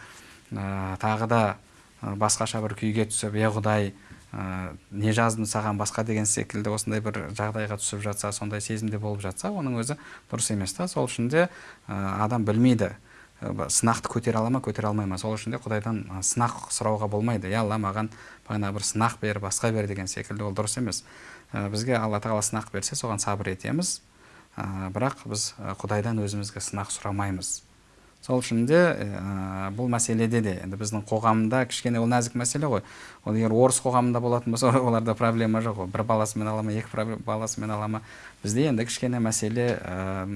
ә, тағы да басқаша бір күйге түсіп е құдай ә, не жаздым саған басқа деген секілді осындай бір жағдайға түсіп жатса сондай сезімде болып жатса оның өзі дұрыс емес та сол үшін де ә, адам білмейді. Сынақты көтере ала ма? Көтере алмай ма? Сол үшін де құдайдан сынақ сұрауға болмайды. Е алла маған бағана бір сынақ бер басқа бер деген секілді. Ол дұрыс емес. Бізге алла тағала сынақ берсе соған сабыр етеміз. Бірақ біз құдайдан өзімізге сынақ сұрамаймыз. Сол үшін де ә, бұл мәселеде де енді біздің қоғамда кішкене ол нәзік мәселе ғой. Ол егер орыс қоғамында болатын болса оларда проблема жоқ ғой. Бір баласымен ала ма екі баласымен ала ма. Бізде енді кішкене мәселе ә,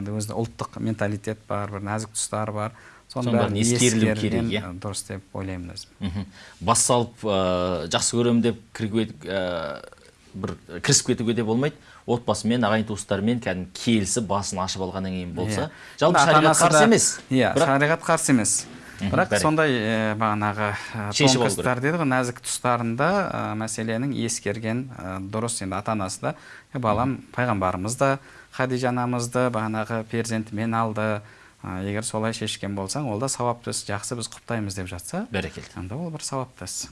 енді өзі ұлттық менталитет бар бір нәзік тұстар бар. Соның бәрін ескерілу керек, иә. дұрыс деп ойлаймын өзім. Бас салып ә, жақсы көремін деп кірге- ә, бір кірісіп кетуге де болмайды. Отбасымен ағайын туыстарымен кәдімгі келісіп басын ашып алғаннан кейін болса Иә. жалпы Ата шариғат қарсы емес. Иә шариғат қарсы емес. Бірақ сондай ә, бағанағы тонкостар деді ғой нәзік тұстарында ә, мәселенің ескерген ә, дұрыс енді ата анасы да «Е, балам пайғамбарымыз да хадижа анамызды бағанағы перзентімен алды. Ә, егер солай шешкен болсаң ол да сауапты іс жақсы біз құптаймыз деп жатса бәрекелді. онда ол бір сауапты іс.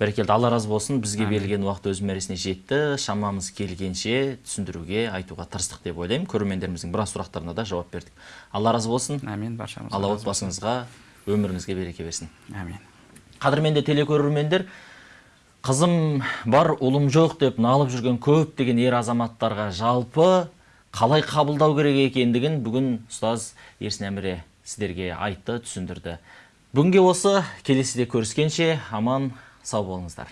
Бәрекелді. Алла разы болсын. Бізге берілген уақыт өз мәресіне жетті. Шамамыз келгенше түсіндіруге айтуға тырыстық деп ойлаймын. Көрермендеріміздің біраз сұрақтарына да жауап бердік. Алла разы болсын. Әмин баршамызға алла отбасыңызға өміріңізге береке берсін. Әмин қадірменді телекөрермендер қызым бар ұлым жоқ деп налып жүрген көптеген ер азаматтарға жалпы қалай қабылдау керек екендігін бүгін ұстаз ерсін әміре сіздерге айтты түсіндірді. Бүгінге осы келесіде көріскенше аман сау болыңыздар.